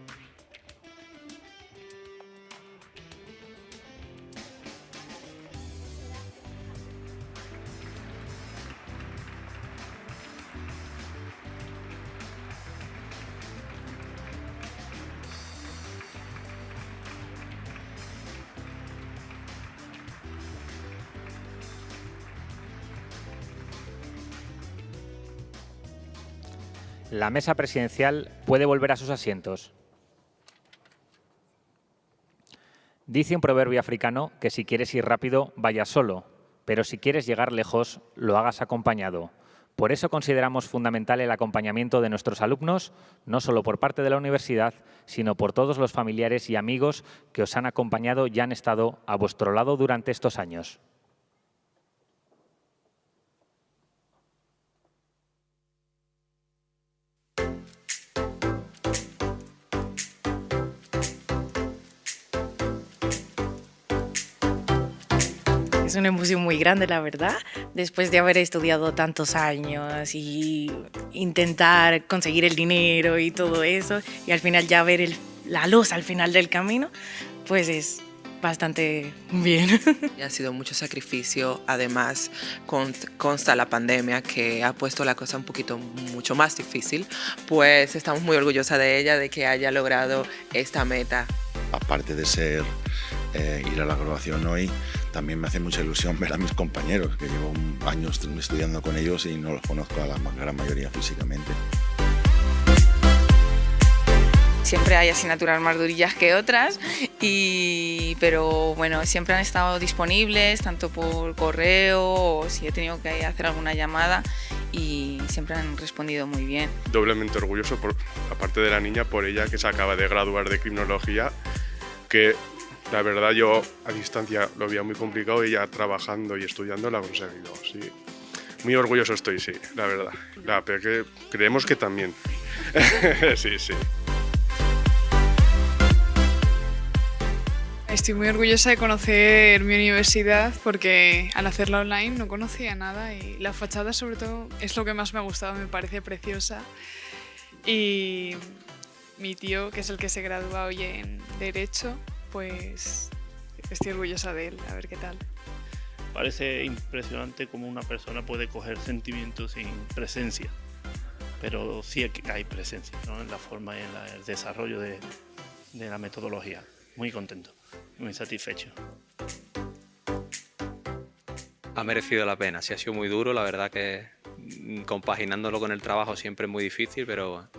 La mesa presidencial puede volver a sus asientos. Dice un proverbio africano que si quieres ir rápido, vayas solo, pero si quieres llegar lejos, lo hagas acompañado. Por eso consideramos fundamental el acompañamiento de nuestros alumnos, no solo por parte de la universidad, sino por todos los familiares y amigos que os han acompañado y han estado a vuestro lado durante estos años. Es una emoción muy grande, la verdad, después de haber estudiado tantos años y intentar conseguir el dinero y todo eso, y al final ya ver la luz al final del camino, pues es bastante bien. Ha sido mucho sacrificio, además consta la pandemia que ha puesto la cosa un poquito mucho más difícil, pues estamos muy orgullosas de ella, de que haya logrado esta meta. Aparte de ser eh, ir a la graduación hoy, también me hace mucha ilusión ver a mis compañeros, que llevo años estudiando con ellos y no los conozco a la gran mayoría físicamente. Siempre hay asignaturas más durillas que otras, y, pero bueno, siempre han estado disponibles, tanto por correo o si he tenido que hacer alguna llamada y siempre han respondido muy bien. Doblemente orgulloso, por, aparte de la niña, por ella que se acaba de graduar de criminología, que la verdad yo a distancia lo veía muy complicado y ya trabajando y estudiando lo ha conseguido, sí. Muy orgulloso estoy, sí, la verdad. La, pero que creemos que también. sí, sí. Estoy muy orgullosa de conocer mi universidad porque al hacerla online no conocía nada y la fachada sobre todo es lo que más me ha gustado, me parece preciosa. Y mi tío, que es el que se gradúa hoy en Derecho, pues estoy orgullosa de él, a ver qué tal. Parece impresionante cómo una persona puede coger sentimientos sin presencia, pero sí hay presencia en la forma y en el desarrollo de, de la metodología. Muy contento, muy satisfecho. Ha merecido la pena, sí ha sido muy duro, la verdad que mm, compaginándolo con el trabajo siempre es muy difícil, pero,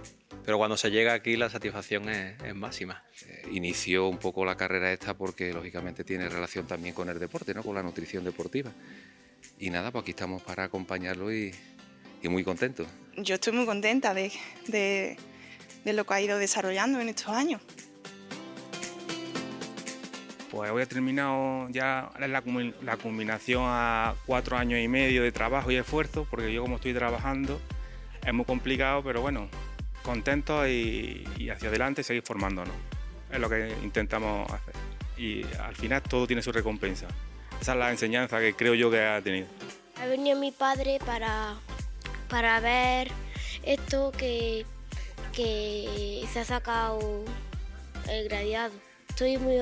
pero cuando se llega aquí la satisfacción es, máxima. Eh, inició un poco la carrera esta porque lógicamente tiene relación también con el deporte, ¿no? con la nutrición deportiva. Y nada, pues aquí estamos para acompañarlo y, muy contentos. Yo estoy muy contenta de, de lo que ha ido desarrollando en estos años. Pues hoy he terminado ya la, la culminación a cuatro años y medio de trabajo y esfuerzo, porque yo como estoy trabajando es muy complicado, pero bueno, contento y, hacia adelante seguir formándonos. Es lo que intentamos hacer. Y al final todo tiene su recompensa. Esa es la enseñanza que creo yo que ha tenido. Ha venido mi padre para, para ver esto que, que se ha sacado el gradiado estoy muy,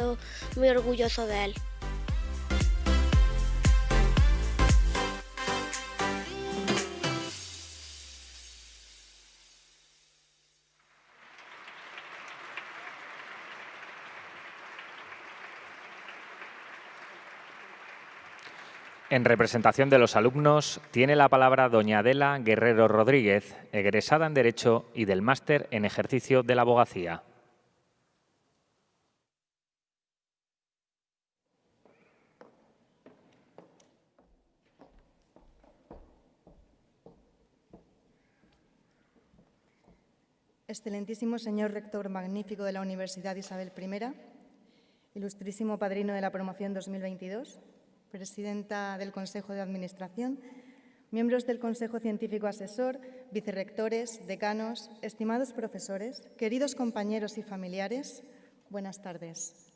muy orgulloso de él. En representación de los alumnos, tiene la palabra doña Adela Guerrero Rodríguez, egresada en Derecho y del Máster en Ejercicio de la Abogacía. Excelentísimo señor rector magnífico de la Universidad Isabel I, ilustrísimo padrino de la promoción 2022, presidenta del Consejo de Administración, miembros del Consejo Científico Asesor, vicerrectores, decanos, estimados profesores, queridos compañeros y familiares, buenas tardes.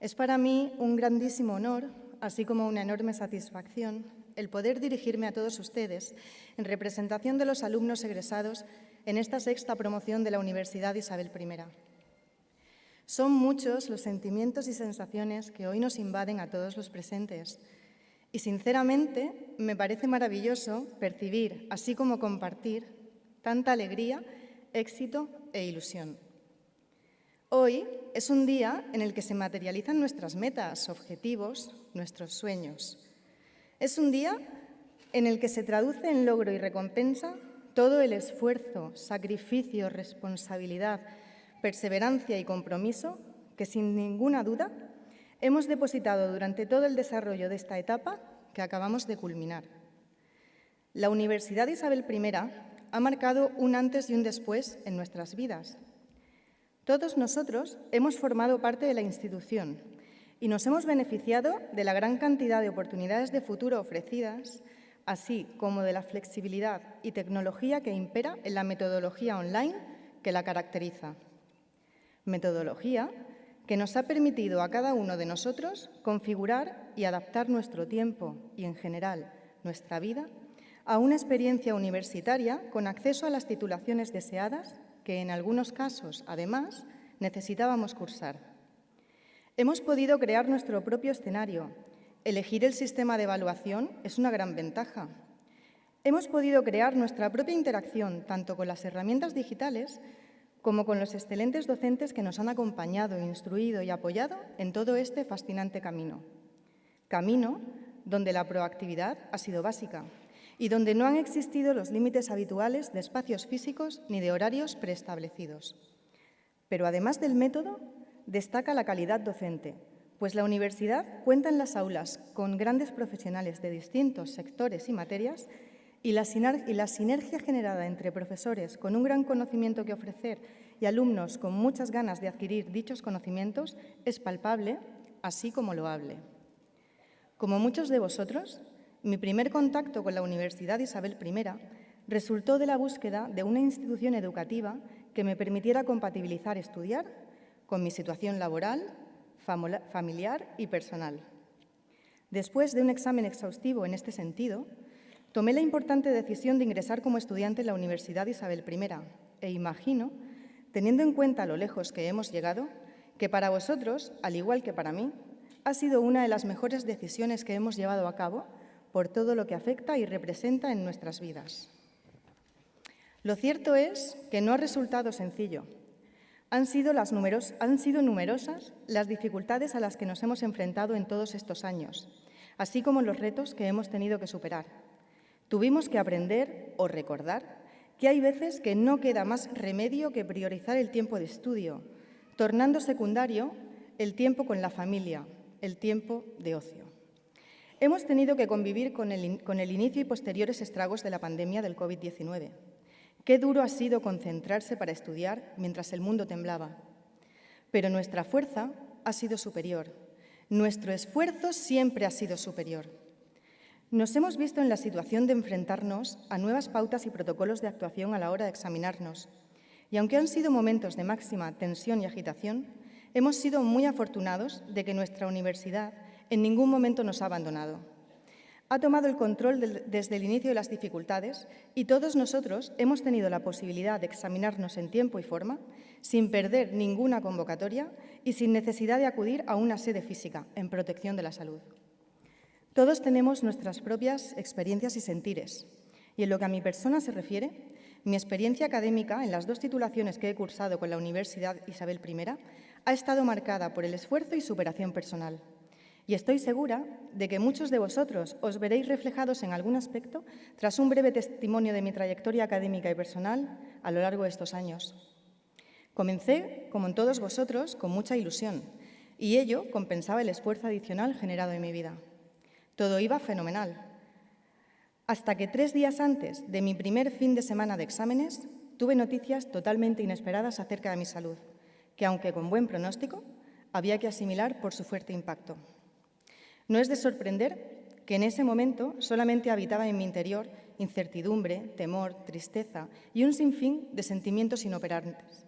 Es para mí un grandísimo honor, así como una enorme satisfacción, el poder dirigirme a todos ustedes en representación de los alumnos egresados en esta sexta promoción de la Universidad Isabel I. Son muchos los sentimientos y sensaciones que hoy nos invaden a todos los presentes y sinceramente me parece maravilloso percibir, así como compartir, tanta alegría, éxito e ilusión. Hoy es un día en el que se materializan nuestras metas, objetivos, nuestros sueños. Es un día en el que se traduce en logro y recompensa todo el esfuerzo, sacrificio, responsabilidad, perseverancia y compromiso que sin ninguna duda hemos depositado durante todo el desarrollo de esta etapa que acabamos de culminar. La Universidad Isabel I ha marcado un antes y un después en nuestras vidas. Todos nosotros hemos formado parte de la institución y nos hemos beneficiado de la gran cantidad de oportunidades de futuro ofrecidas así como de la flexibilidad y tecnología que impera en la metodología online que la caracteriza. Metodología que nos ha permitido a cada uno de nosotros configurar y adaptar nuestro tiempo y, en general, nuestra vida a una experiencia universitaria con acceso a las titulaciones deseadas que, en algunos casos, además, necesitábamos cursar. Hemos podido crear nuestro propio escenario Elegir el sistema de evaluación es una gran ventaja. Hemos podido crear nuestra propia interacción tanto con las herramientas digitales como con los excelentes docentes que nos han acompañado, instruido y apoyado en todo este fascinante camino. Camino donde la proactividad ha sido básica y donde no han existido los límites habituales de espacios físicos ni de horarios preestablecidos. Pero además del método, destaca la calidad docente, pues la universidad cuenta en las aulas con grandes profesionales de distintos sectores y materias y la, sinergia generada entre profesores con un gran conocimiento que ofrecer y alumnos con muchas ganas de adquirir dichos conocimientos es palpable, así como loable. Como muchos de vosotros, mi primer contacto con la Universidad Isabel I resultó de la búsqueda de una institución educativa que me permitiera compatibilizar estudiar con mi situación laboral, familiar y personal. Después de un examen exhaustivo en este sentido, tomé la importante decisión de ingresar como estudiante en la Universidad Isabel I e imagino, teniendo en cuenta lo lejos que hemos llegado, que para vosotros, al igual que para mí, ha sido una de las mejores decisiones que hemos llevado a cabo por todo lo que afecta y representa en nuestras vidas. Lo cierto es que no ha resultado sencillo. Han sido, han sido numerosas las dificultades a las que nos hemos enfrentado en todos estos años, así como los retos que hemos tenido que superar. Tuvimos que aprender o recordar que hay veces que no queda más remedio que priorizar el tiempo de estudio, tornando secundario el tiempo con la familia, el tiempo de ocio. Hemos tenido que convivir con el, inicio y posteriores estragos de la pandemia del COVID-19. Qué duro ha sido concentrarse para estudiar mientras el mundo temblaba. Pero nuestra fuerza ha sido superior. Nuestro esfuerzo siempre ha sido superior. Nos hemos visto en la situación de enfrentarnos a nuevas pautas y protocolos de actuación a la hora de examinarnos. Y aunque han sido momentos de máxima tensión y agitación, hemos sido muy afortunados de que nuestra universidad en ningún momento nos ha abandonado. Ha tomado el control desde el inicio de las dificultades y todos nosotros hemos tenido la posibilidad de examinarnos en tiempo y forma, sin perder ninguna convocatoria y sin necesidad de acudir a una sede física en protección de la salud. Todos tenemos nuestras propias experiencias y sentires, y en lo que a mi persona se refiere, mi experiencia académica en las dos titulaciones que he cursado con la Universidad Isabel I ha estado marcada por el esfuerzo y superación personal. Y estoy segura de que muchos de vosotros os veréis reflejados en algún aspecto tras un breve testimonio de mi trayectoria académica y personal a lo largo de estos años. Comencé, como en todos vosotros, con mucha ilusión, y ello compensaba el esfuerzo adicional generado en mi vida. Todo iba fenomenal, hasta que tres días antes de mi primer fin de semana de exámenes tuve noticias totalmente inesperadas acerca de mi salud, que aunque con buen pronóstico, había que asimilar por su fuerte impacto. No es de sorprender que en ese momento solamente habitaba en mi interior incertidumbre, temor, tristeza y un sinfín de sentimientos inoperantes.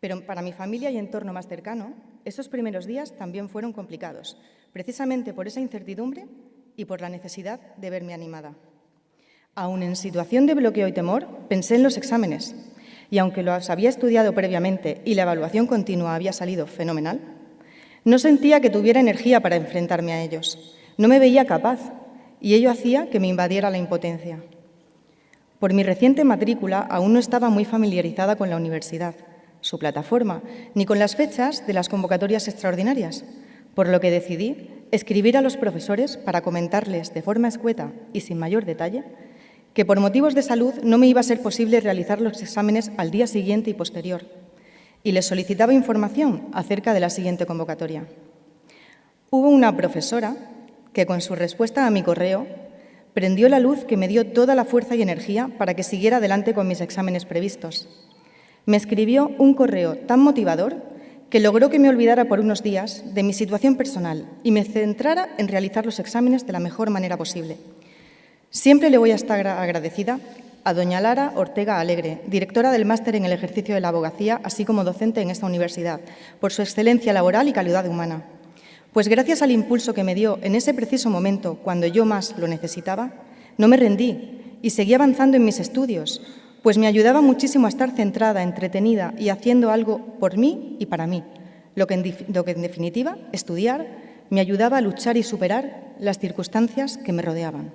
Pero para mi familia y entorno más cercano, esos primeros días también fueron complicados, precisamente por esa incertidumbre y por la necesidad de verme animada. Aún en situación de bloqueo y temor, pensé en los exámenes, y aunque los había estudiado previamente y la evaluación continua había salido fenomenal, no sentía que tuviera energía para enfrentarme a ellos. No me veía capaz, y ello hacía que me invadiera la impotencia. Por mi reciente matrícula aún no estaba muy familiarizada con la universidad, su plataforma, ni con las fechas de las convocatorias extraordinarias, por lo que decidí escribir a los profesores para comentarles de forma escueta y sin mayor detalle que por motivos de salud no me iba a ser posible realizar los exámenes al día siguiente y posterior, y les solicitaba información acerca de la siguiente convocatoria. Hubo una profesora que, con su respuesta a mi correo, prendió la luz que me dio toda la fuerza y energía para que siguiera adelante con mis exámenes previstos. Me escribió un correo tan motivador que logró que me olvidara por unos días de mi situación personal y me centrara en realizar los exámenes de la mejor manera posible. Siempre le voy a estar agradecida a doña Lara Ortega Alegre, directora del máster en el ejercicio de la abogacía, así como docente en esta universidad, por su excelencia laboral y calidad humana. Pues gracias al impulso que me dio en ese preciso momento, cuando yo más lo necesitaba, no me rendí y seguí avanzando en mis estudios, pues me ayudaba muchísimo a estar centrada, entretenida y haciendo algo por mí y para mí, lo que en, definitiva, estudiar, me ayudaba a luchar y superar las circunstancias que me rodeaban.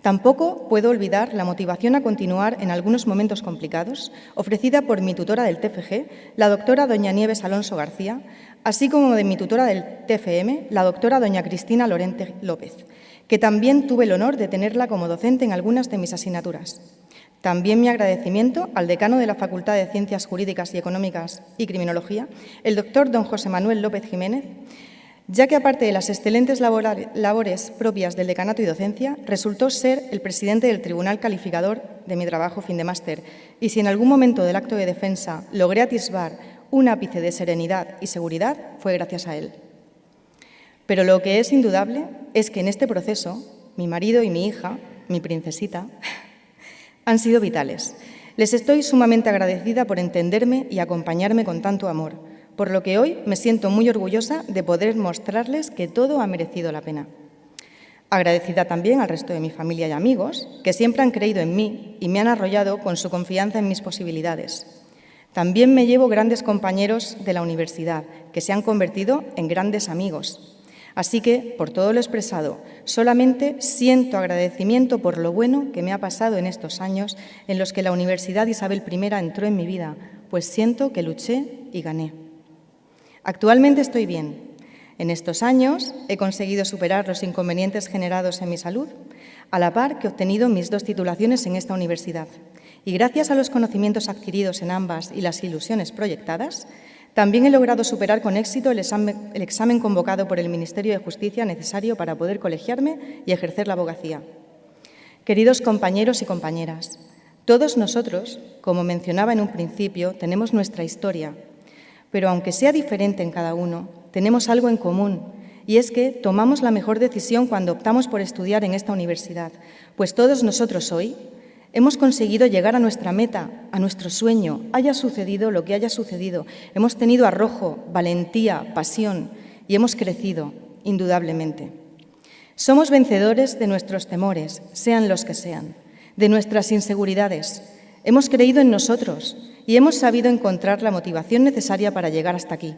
Tampoco puedo olvidar la motivación a continuar en algunos momentos complicados, ofrecida por mi tutora del TFG, la doctora doña Nieves Alonso García, así como de mi tutora del TFM, la doctora doña Cristina Lorente López, que también tuve el honor de tenerla como docente en algunas de mis asignaturas. También mi agradecimiento al decano de la Facultad de Ciencias Jurídicas y Económicas y Criminología, el doctor don José Manuel López Jiménez, ya que aparte de las excelentes labores propias del decanato y docencia, resultó ser el presidente del tribunal calificador de mi trabajo fin de máster. Y si en algún momento del acto de defensa logré atisbar un ápice de serenidad y seguridad, fue gracias a él. Pero lo que es indudable es que en este proceso, mi marido y mi hija, mi princesita, han sido vitales. Les estoy sumamente agradecida por entenderme y acompañarme con tanto amor, por lo que hoy me siento muy orgullosa de poder mostrarles que todo ha merecido la pena. Agradecida también al resto de mi familia y amigos, que siempre han creído en mí y me han arrollado con su confianza en mis posibilidades. También me llevo grandes compañeros de la universidad, que se han convertido en grandes amigos. Así que, por todo lo expresado, solamente siento agradecimiento por lo bueno que me ha pasado en estos años en los que la Universidad Isabel I entró en mi vida, pues siento que luché y gané. Actualmente estoy bien, en estos años he conseguido superar los inconvenientes generados en mi salud, a la par que he obtenido mis dos titulaciones en esta universidad. Y gracias a los conocimientos adquiridos en ambas y las ilusiones proyectadas, también he logrado superar con éxito el examen, convocado por el Ministerio de Justicia necesario para poder colegiarme y ejercer la abogacía. Queridos compañeros y compañeras, todos nosotros, como mencionaba en un principio, tenemos nuestra historia, pero aunque sea diferente en cada uno, tenemos algo en común, y es que tomamos la mejor decisión cuando optamos por estudiar en esta universidad, pues todos nosotros hoy hemos conseguido llegar a nuestra meta, a nuestro sueño, haya sucedido lo que haya sucedido. Hemos tenido arrojo, valentía, pasión y hemos crecido, indudablemente. Somos vencedores de nuestros temores, sean los que sean, de nuestras inseguridades. Hemos creído en nosotros y hemos sabido encontrar la motivación necesaria para llegar hasta aquí.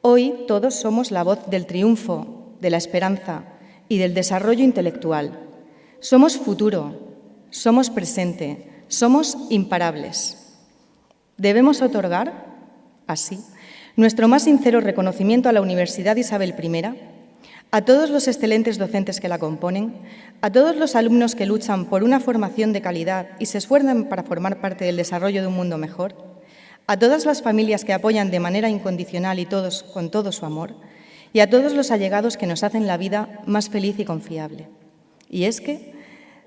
Hoy todos somos la voz del triunfo, de la esperanza y del desarrollo intelectual. Somos futuro, somos presente, somos imparables. Debemos otorgar, así, nuestro más sincero reconocimiento a la Universidad Isabel I, a todos los excelentes docentes que la componen, a todos los alumnos que luchan por una formación de calidad y se esfuerzan para formar parte del desarrollo de un mundo mejor, a todas las familias que apoyan de manera incondicional y todos con todo su amor, y a todos los allegados que nos hacen la vida más feliz y confiable. Y es que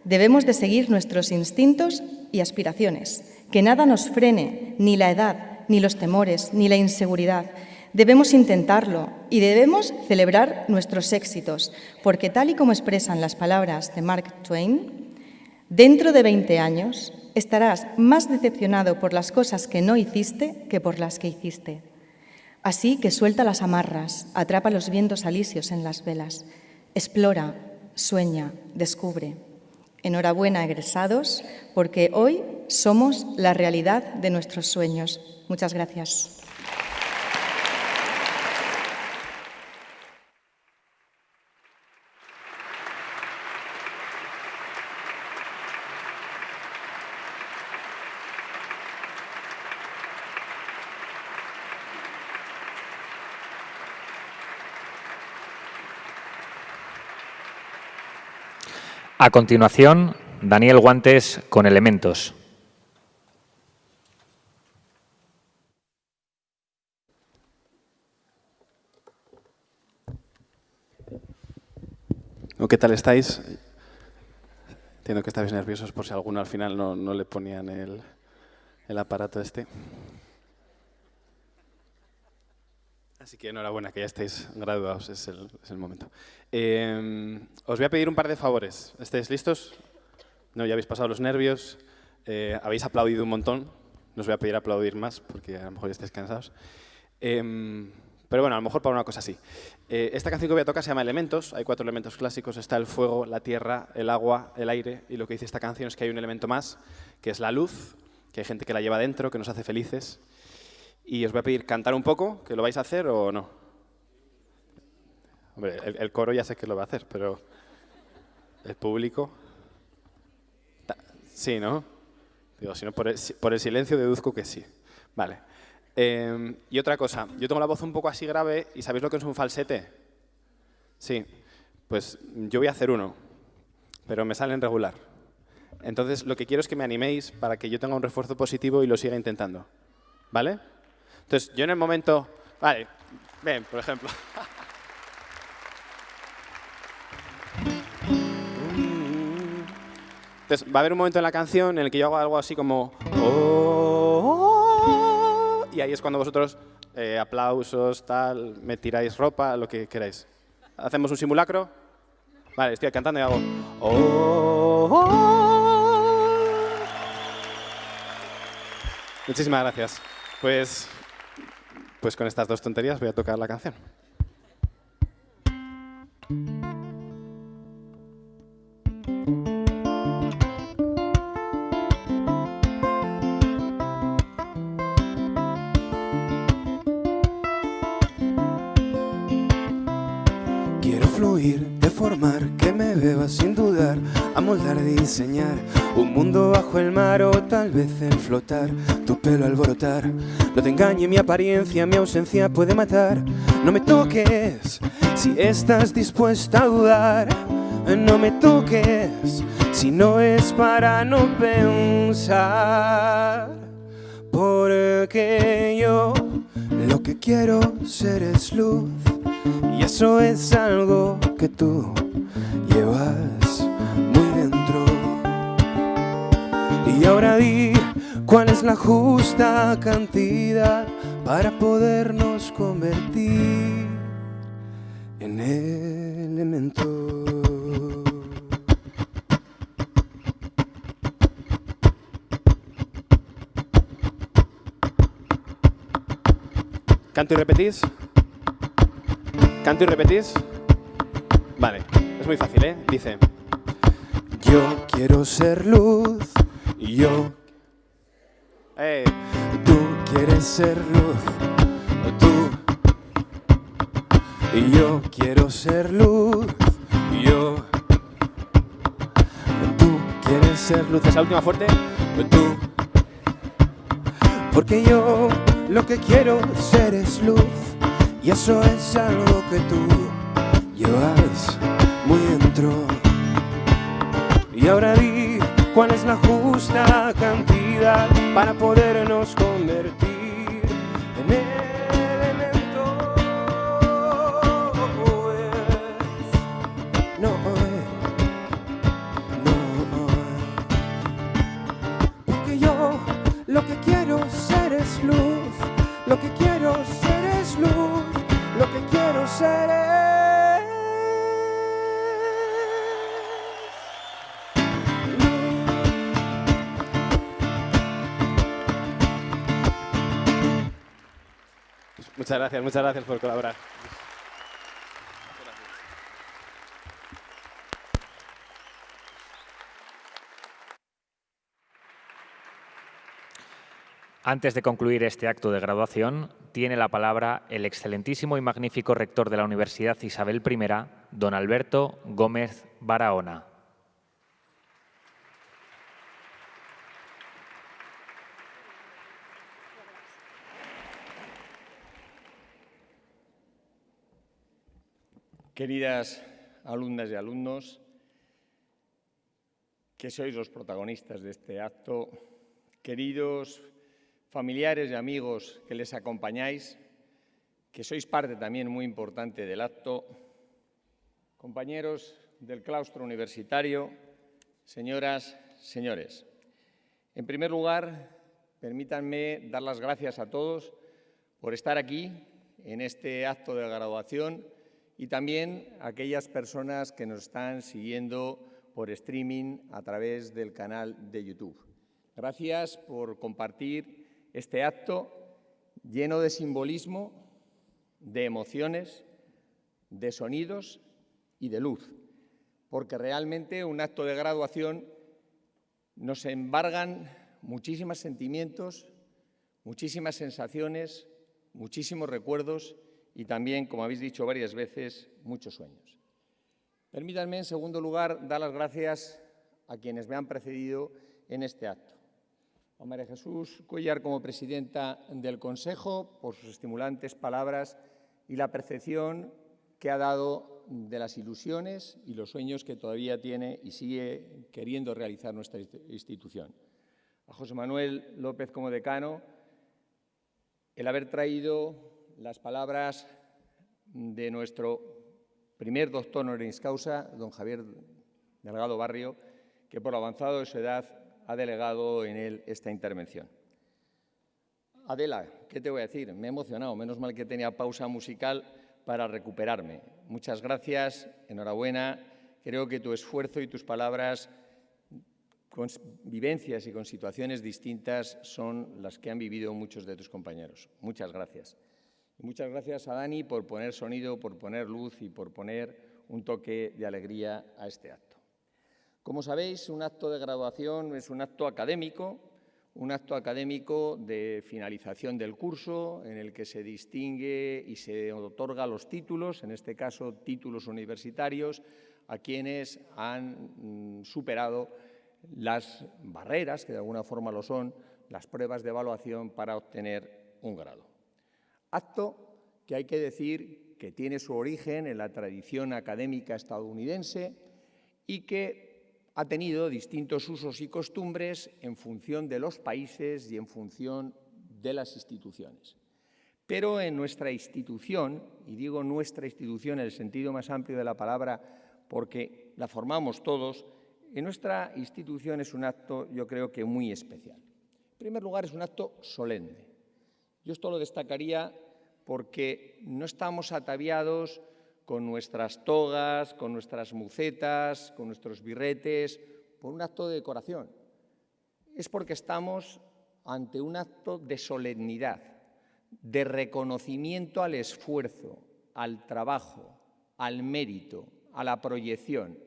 debemos de seguir nuestros instintos y aspiraciones, que nada nos frene, ni la edad, ni los temores, ni la inseguridad. Debemos intentarlo y debemos celebrar nuestros éxitos, porque tal y como expresan las palabras de Mark Twain, dentro de 20 años estarás más decepcionado por las cosas que no hiciste que por las que hiciste. Así que suelta las amarras, atrapa los vientos alisios en las velas, explora, sueña, descubre. Enhorabuena, egresados, porque hoy somos la realidad de nuestros sueños. Muchas gracias. A continuación, Daniel Guantes con elementos. ¿Qué tal estáis? Entiendo que estáis nerviosos por si alguno al final no, no le ponían el, el aparato este. Así que enhorabuena, que ya estáis graduados, es el, es el momento. Eh, os voy a pedir un par de favores. ¿Estáis listos? No, ya habéis pasado los nervios, eh, habéis aplaudido un montón. No os voy a pedir aplaudir más porque a lo mejor ya estáis cansados. Eh, pero bueno, a lo mejor para una cosa así. Eh, esta canción que voy a tocar se llama Elementos. Hay cuatro elementos clásicos. Está el fuego, la tierra, el agua, el aire. Y lo que dice esta canción es que hay un elemento más, que es la luz, que hay gente que la lleva dentro, que nos hace felices. Y os voy a pedir cantar un poco, que lo vais a hacer o no. Hombre, el, coro ya sé que lo va a hacer, pero el público... Sí, ¿no? Digo, si no, por el, silencio deduzco que sí. Vale. Eh, y otra cosa, yo tengo la voz un poco así grave y ¿sabéis lo que es un falsete? Sí, pues yo voy a hacer uno, pero me salen regular. Entonces lo que quiero es que me animéis para que yo tenga un refuerzo positivo y lo siga intentando. ¿Vale? Entonces yo en el momento... Vale, ven, por ejemplo. Entonces va a haber un momento en la canción en el que yo hago algo así como... Oh, y ahí es cuando vosotros, eh, aplausos, tal, me tiráis ropa, lo que queráis. ¿Hacemos un simulacro? Vale, estoy cantando y hago... Oh, Muchísimas gracias. Pues Pues con estas dos tonterías voy a tocar la canción. Fluir, deformar, que me beba sin dudar, amoldar, diseñar un mundo bajo el mar o tal vez el flotar, tu pelo alborotar. No te engañe mi apariencia, mi ausencia puede matar. No me toques si estás dispuesta a dudar. No me toques si no es para no pensar. Porque yo lo que quiero ser es luz. Y eso es algo que tú llevas muy dentro. Y ahora di cuál es la justa cantidad para podernos convertir en elemento. ¿Canto y repetís? ¿Canto y repetís? Vale, es muy fácil, ¿eh? Dice... Yo quiero ser luz, yo... Eh, Tú quieres ser luz, tú... Y yo quiero ser luz, yo... Tú quieres ser luz, esa última fuerte. tú... Porque yo lo que quiero ser es luz y eso es algo que tú. Llevas muy Y ahora di cuál es la justa cantidad para podernos convertir Muchas gracias, muchas gracias por colaborar. Antes de concluir este acto de graduación, tiene la palabra el excelentísimo y magnífico rector de la Universidad Isabel I, don Alberto Gómez Barahona. Queridas alumnas y alumnos, que sois los protagonistas de este acto, queridos familiares y amigos que les acompañáis, que sois parte también muy importante del acto, compañeros del claustro universitario, señoras, señores. En primer lugar, permítanme dar las gracias a todos por estar aquí en este acto de graduación y también aquellas personas que nos están siguiendo por streaming a través del canal de YouTube. Gracias por compartir este acto lleno de simbolismo, de emociones, de sonidos y de luz, porque realmente un acto de graduación nos embargan muchísimos sentimientos, muchísimas sensaciones, muchísimos recuerdos y también, como habéis dicho varias veces, muchos sueños. Permítanme, en segundo lugar, dar las gracias a quienes me han precedido en este acto. A María Jesús Cuellar como presidenta del Consejo por sus estimulantes palabras y la percepción que ha dado de las ilusiones y los sueños que todavía tiene y sigue queriendo realizar nuestra institución. A José Manuel López como decano, el haber traído las palabras de nuestro primer doctor honoris causa, don Javier Delgado Barrio, que por lo avanzado de su edad ha delegado en él esta intervención. Adela, ¿qué te voy a decir? Me he emocionado, menos mal que tenía pausa musical para recuperarme. Muchas gracias, enhorabuena. Creo que tu esfuerzo y tus palabras con vivencias y con situaciones distintas son las que han vivido muchos de tus compañeros. Muchas gracias. Muchas gracias a Dani por poner sonido, por poner luz y por poner un toque de alegría a este acto. Como sabéis, un acto de graduación es un acto académico, un acto académico de finalización del curso en el que se distingue y se otorga los títulos, en este caso títulos universitarios, a quienes han mm, superado las barreras, que de alguna forma lo son, las pruebas de evaluación para obtener un grado. Acto que hay que decir que tiene su origen en la tradición académica estadounidense y que ha tenido distintos usos y costumbres en función de los países y en función de las instituciones. Pero en nuestra institución, y digo nuestra institución en el sentido más amplio de la palabra porque la formamos todos, en nuestra institución es un acto, yo creo que muy especial. En primer lugar, es un acto solemne. Yo esto lo destacaría porque no estamos ataviados con nuestras togas, con nuestras mucetas, con nuestros birretes, por un acto de decoración. Es porque estamos ante un acto de solemnidad, de reconocimiento al esfuerzo, al trabajo, al mérito, a la proyección.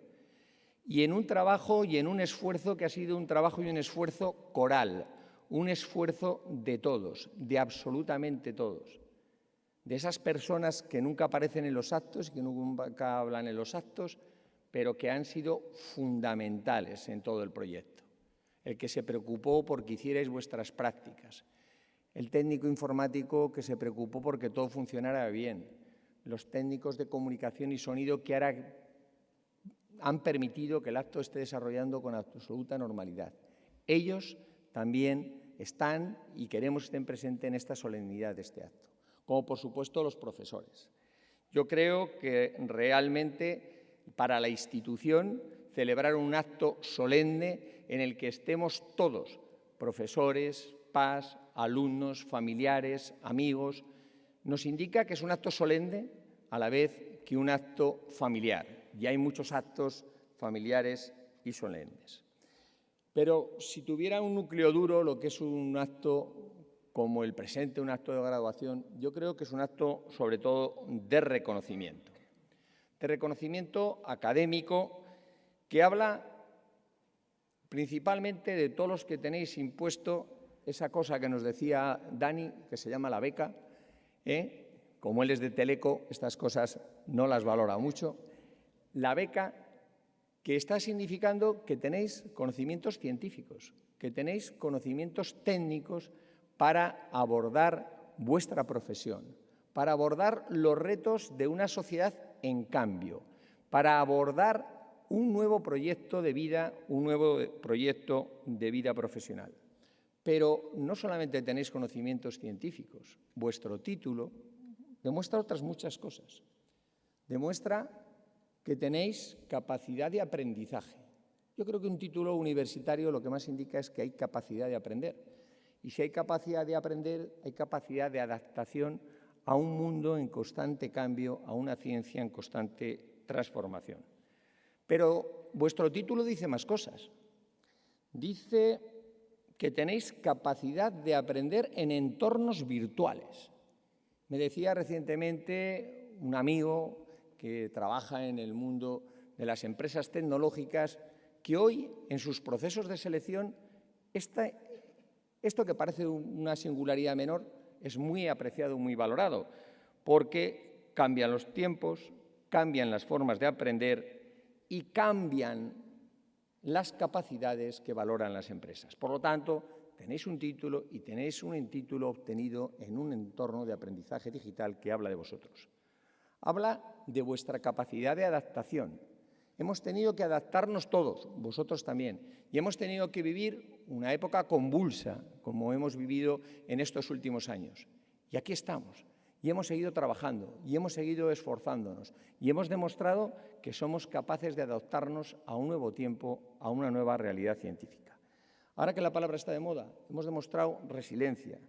Y en un trabajo y en un esfuerzo que ha sido un trabajo y un esfuerzo coral, un esfuerzo de todos, de absolutamente todos de esas personas que nunca aparecen en los actos, que nunca hablan en los actos, pero que han sido fundamentales en todo el proyecto. El que se preocupó porque hicierais vuestras prácticas, el técnico informático que se preocupó porque todo funcionara bien, los técnicos de comunicación y sonido que ahora han permitido que el acto esté desarrollando con absoluta normalidad. Ellos también están y queremos que estén presentes en esta solemnidad de este acto como por supuesto los profesores. Yo creo que realmente para la institución celebrar un acto solemne en el que estemos todos, profesores, PAS, alumnos, familiares, amigos, nos indica que es un acto solemne a la vez que un acto familiar. Y hay muchos actos familiares y solemnes. Pero si tuviera un núcleo duro, lo que es un acto como el presente, un acto de graduación, yo creo que es un acto sobre todo de reconocimiento. De reconocimiento académico que habla principalmente de todos los que tenéis impuesto esa cosa que nos decía Dani, que se llama la beca. ¿eh? Como él es de Teleco, estas cosas no las valora mucho. La beca que está significando que tenéis conocimientos científicos, que tenéis conocimientos técnicos para abordar vuestra profesión, para abordar los retos de una sociedad en cambio, para abordar un nuevo proyecto de vida, un nuevo proyecto de vida profesional. Pero no solamente tenéis conocimientos científicos, vuestro título demuestra otras muchas cosas. Demuestra que tenéis capacidad de aprendizaje. Yo creo que un título universitario lo que más indica es que hay capacidad de aprender y si hay capacidad de aprender, hay capacidad de adaptación a un mundo en constante cambio, a una ciencia en constante transformación. Pero vuestro título dice más cosas. Dice que tenéis capacidad de aprender en entornos virtuales. Me decía recientemente un amigo que trabaja en el mundo de las empresas tecnológicas que hoy, en sus procesos de selección, esto que parece una singularidad menor es muy apreciado, muy valorado, porque cambian los tiempos, cambian las formas de aprender y cambian las capacidades que valoran las empresas. Por lo tanto, tenéis un título y tenéis un título obtenido en un entorno de aprendizaje digital que habla de vosotros. Habla de vuestra capacidad de adaptación, Hemos tenido que adaptarnos todos, vosotros también, y hemos tenido que vivir una época convulsa, como hemos vivido en estos últimos años. Y aquí estamos, y hemos seguido trabajando, y hemos seguido esforzándonos, y hemos demostrado que somos capaces de adaptarnos a un nuevo tiempo, a una nueva realidad científica. Ahora que la palabra está de moda, hemos demostrado resiliencia,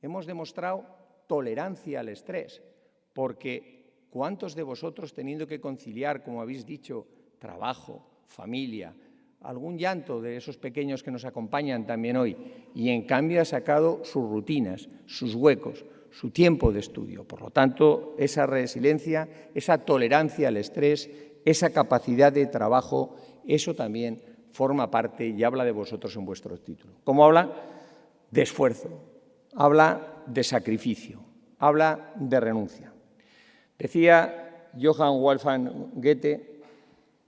hemos demostrado tolerancia al estrés, porque ¿cuántos de vosotros teniendo que conciliar, como habéis dicho, trabajo, familia, algún llanto de esos pequeños que nos acompañan también hoy, y en cambio ha sacado sus rutinas, sus huecos, su tiempo de estudio. Por lo tanto, esa resiliencia, esa tolerancia al estrés, esa capacidad de trabajo, eso también forma parte y habla de vosotros en vuestro título. ¿Cómo habla? De esfuerzo, habla de sacrificio, habla de renuncia. Decía Johann Wolfgang Goethe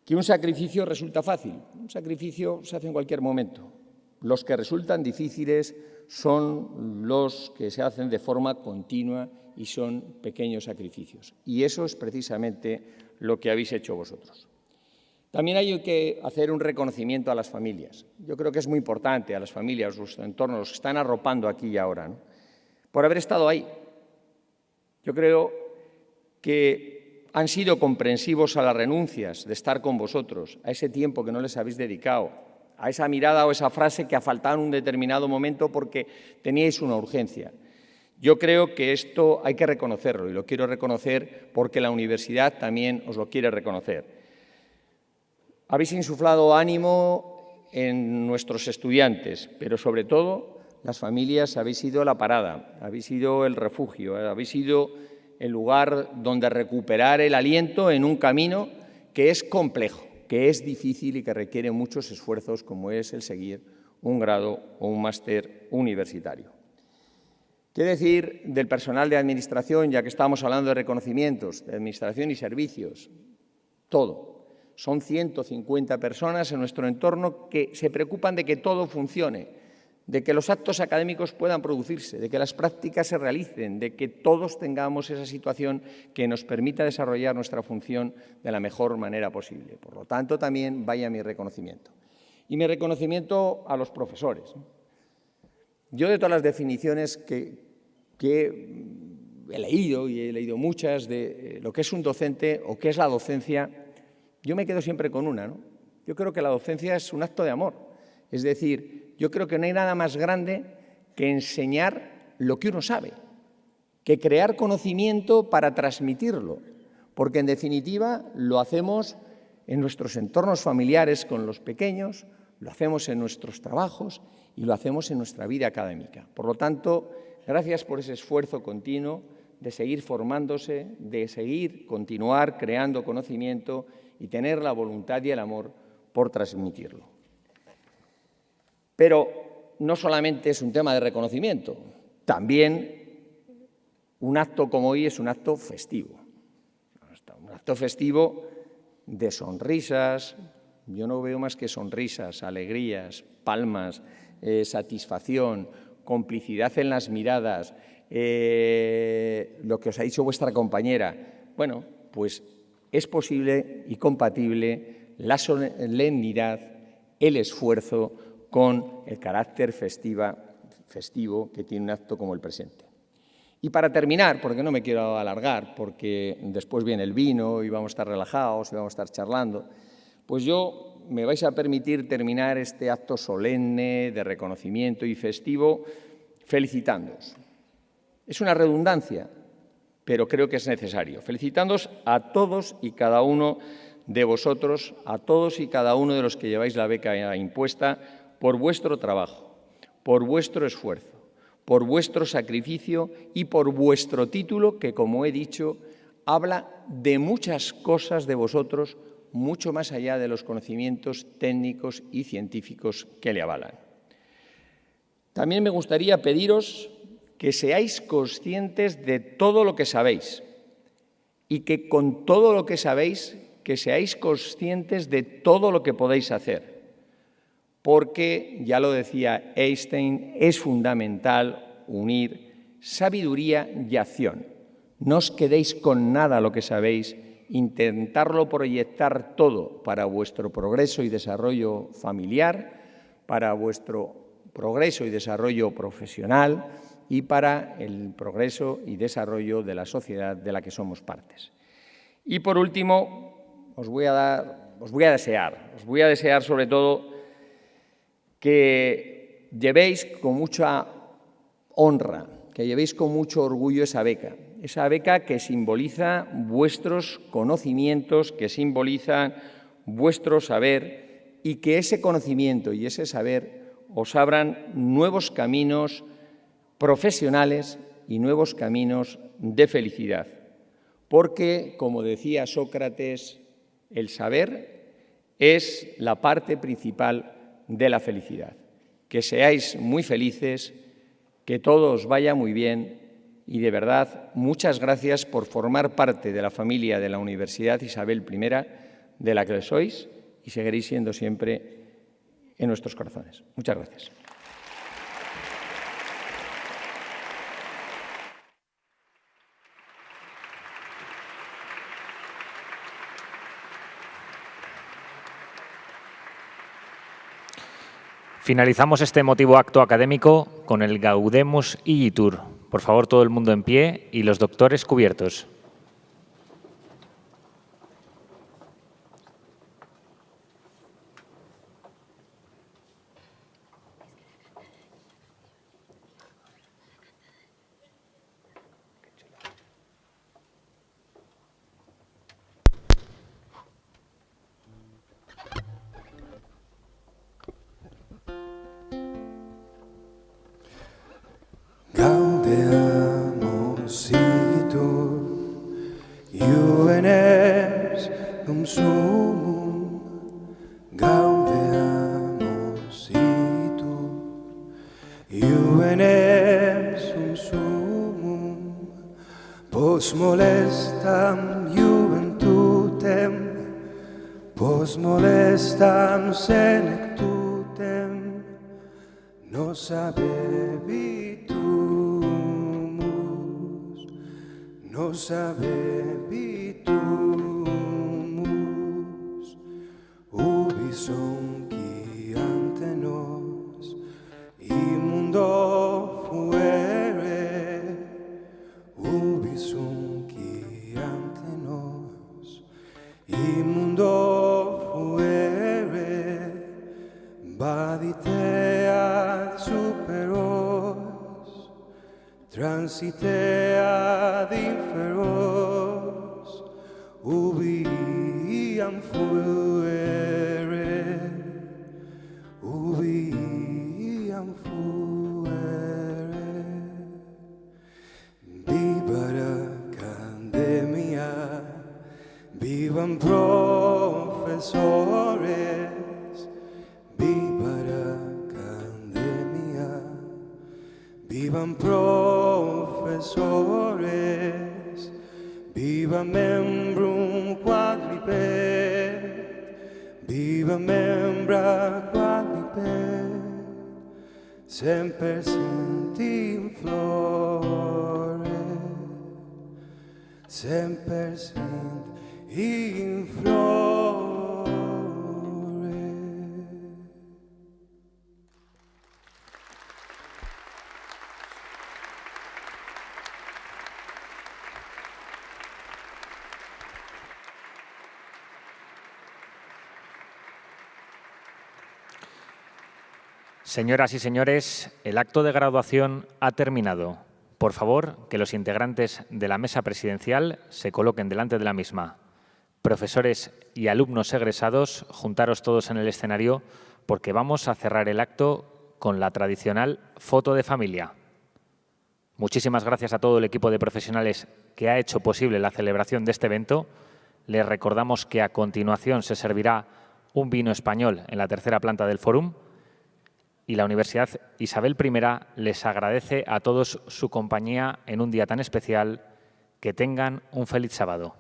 que un sacrificio resulta fácil, un sacrificio se hace en cualquier momento. Los que resultan difíciles son los que se hacen de forma continua y son pequeños sacrificios. Y eso es precisamente lo que habéis hecho vosotros. También hay que hacer un reconocimiento a las familias. Yo creo que es muy importante a las familias, los entornos, los que están arropando aquí y ahora, por haber estado ahí. Yo creo que han sido comprensivos a las renuncias de estar con vosotros, a ese tiempo que no les habéis dedicado, a esa mirada o esa frase que ha faltado en un determinado momento porque teníais una urgencia. Yo creo que esto hay que reconocerlo y lo quiero reconocer porque la universidad también os lo quiere reconocer. Habéis insuflado ánimo en nuestros estudiantes, pero sobre todo las familias habéis sido la parada, habéis sido el refugio, habéis sido el lugar donde recuperar el aliento en un camino que es complejo que es difícil y que requiere muchos esfuerzos, como es el seguir un grado o un máster universitario. ¿Qué decir del personal de administración, ya que estamos hablando de reconocimientos, de administración y servicios? Todo. Son 150 personas en nuestro entorno que se preocupan de que todo funcione, de que los actos académicos puedan producirse, de que las prácticas se realicen, de que todos tengamos esa situación que nos permita desarrollar nuestra función de la mejor manera posible. Por lo tanto, también vaya mi reconocimiento. Y mi reconocimiento a los profesores. Yo de todas las definiciones que, he leído, y he leído muchas, de eh, lo que es un docente o qué es la docencia, yo me quedo siempre con una. Yo creo que la docencia es un acto de amor. Es decir, yo creo que no hay nada más grande que enseñar lo que uno sabe, que crear conocimiento para transmitirlo, porque en definitiva lo hacemos en nuestros entornos familiares con los pequeños, lo hacemos en nuestros trabajos y lo hacemos en nuestra vida académica. Por lo tanto, gracias por ese esfuerzo continuo de seguir formándose, de seguir continuar creando conocimiento y tener la voluntad y el amor por transmitirlo. Pero no solamente es un tema de reconocimiento, también un acto como hoy es un acto festivo. Un acto festivo de sonrisas, yo no veo más que sonrisas, alegrías, palmas, eh, satisfacción, complicidad en las miradas, eh, lo que os ha dicho vuestra compañera. Bueno, pues es posible y compatible la solemnidad, el esfuerzo, con el carácter festivo que tiene un acto como el presente. Y para terminar, porque no me quiero alargar, porque después viene el vino y vamos a estar relajados y vamos a estar charlando, pues yo me vais a permitir terminar este acto solemne de reconocimiento y festivo felicitándoos. Es una redundancia, pero creo que es necesario. Felicitándoos a todos y cada uno de vosotros, a todos y cada uno de los que lleváis la beca impuesta, por vuestro trabajo, por vuestro esfuerzo, por vuestro sacrificio y por vuestro título, que, como he dicho, habla de muchas cosas de vosotros, mucho más allá de los conocimientos técnicos y científicos que le avalan. También me gustaría pediros que seáis conscientes de todo lo que sabéis y que con todo lo que sabéis, que seáis conscientes de todo lo que podéis hacer porque, ya lo decía Einstein, es fundamental unir sabiduría y acción. No os quedéis con nada lo que sabéis, intentarlo proyectar todo para vuestro progreso y desarrollo familiar, para vuestro progreso y desarrollo profesional y para el progreso y desarrollo de la sociedad de la que somos partes. Y por último, os voy a dar, os voy a desear, os voy a desear sobre todo que llevéis con mucha honra, que llevéis con mucho orgullo esa beca, esa beca que simboliza vuestros conocimientos, que simboliza vuestro saber y que ese conocimiento y ese saber os abran nuevos caminos profesionales y nuevos caminos de felicidad. Porque, como decía Sócrates, el saber es la parte principal de la felicidad. Que seáis muy felices, que todo os vaya muy bien y de verdad muchas gracias por formar parte de la familia de la Universidad Isabel I, de la que sois y seguiréis siendo siempre en nuestros corazones. Muchas gracias. Finalizamos este emotivo acto académico con el Gaudemus Igitur. Por favor, todo el mundo en pie y los doctores cubiertos. Transite ad Señoras y señores, el acto de graduación ha terminado. Por favor, que los integrantes de la mesa presidencial se coloquen delante de la misma. Profesores y alumnos egresados, juntaros todos en el escenario porque vamos a cerrar el acto con la tradicional foto de familia. Muchísimas gracias a todo el equipo de profesionales que ha hecho posible la celebración de este evento. Les recordamos que a continuación se servirá un vino español en la tercera planta del Fórum y la Universidad Isabel I les agradece a todos su compañía en un día tan especial. Que tengan un feliz sábado.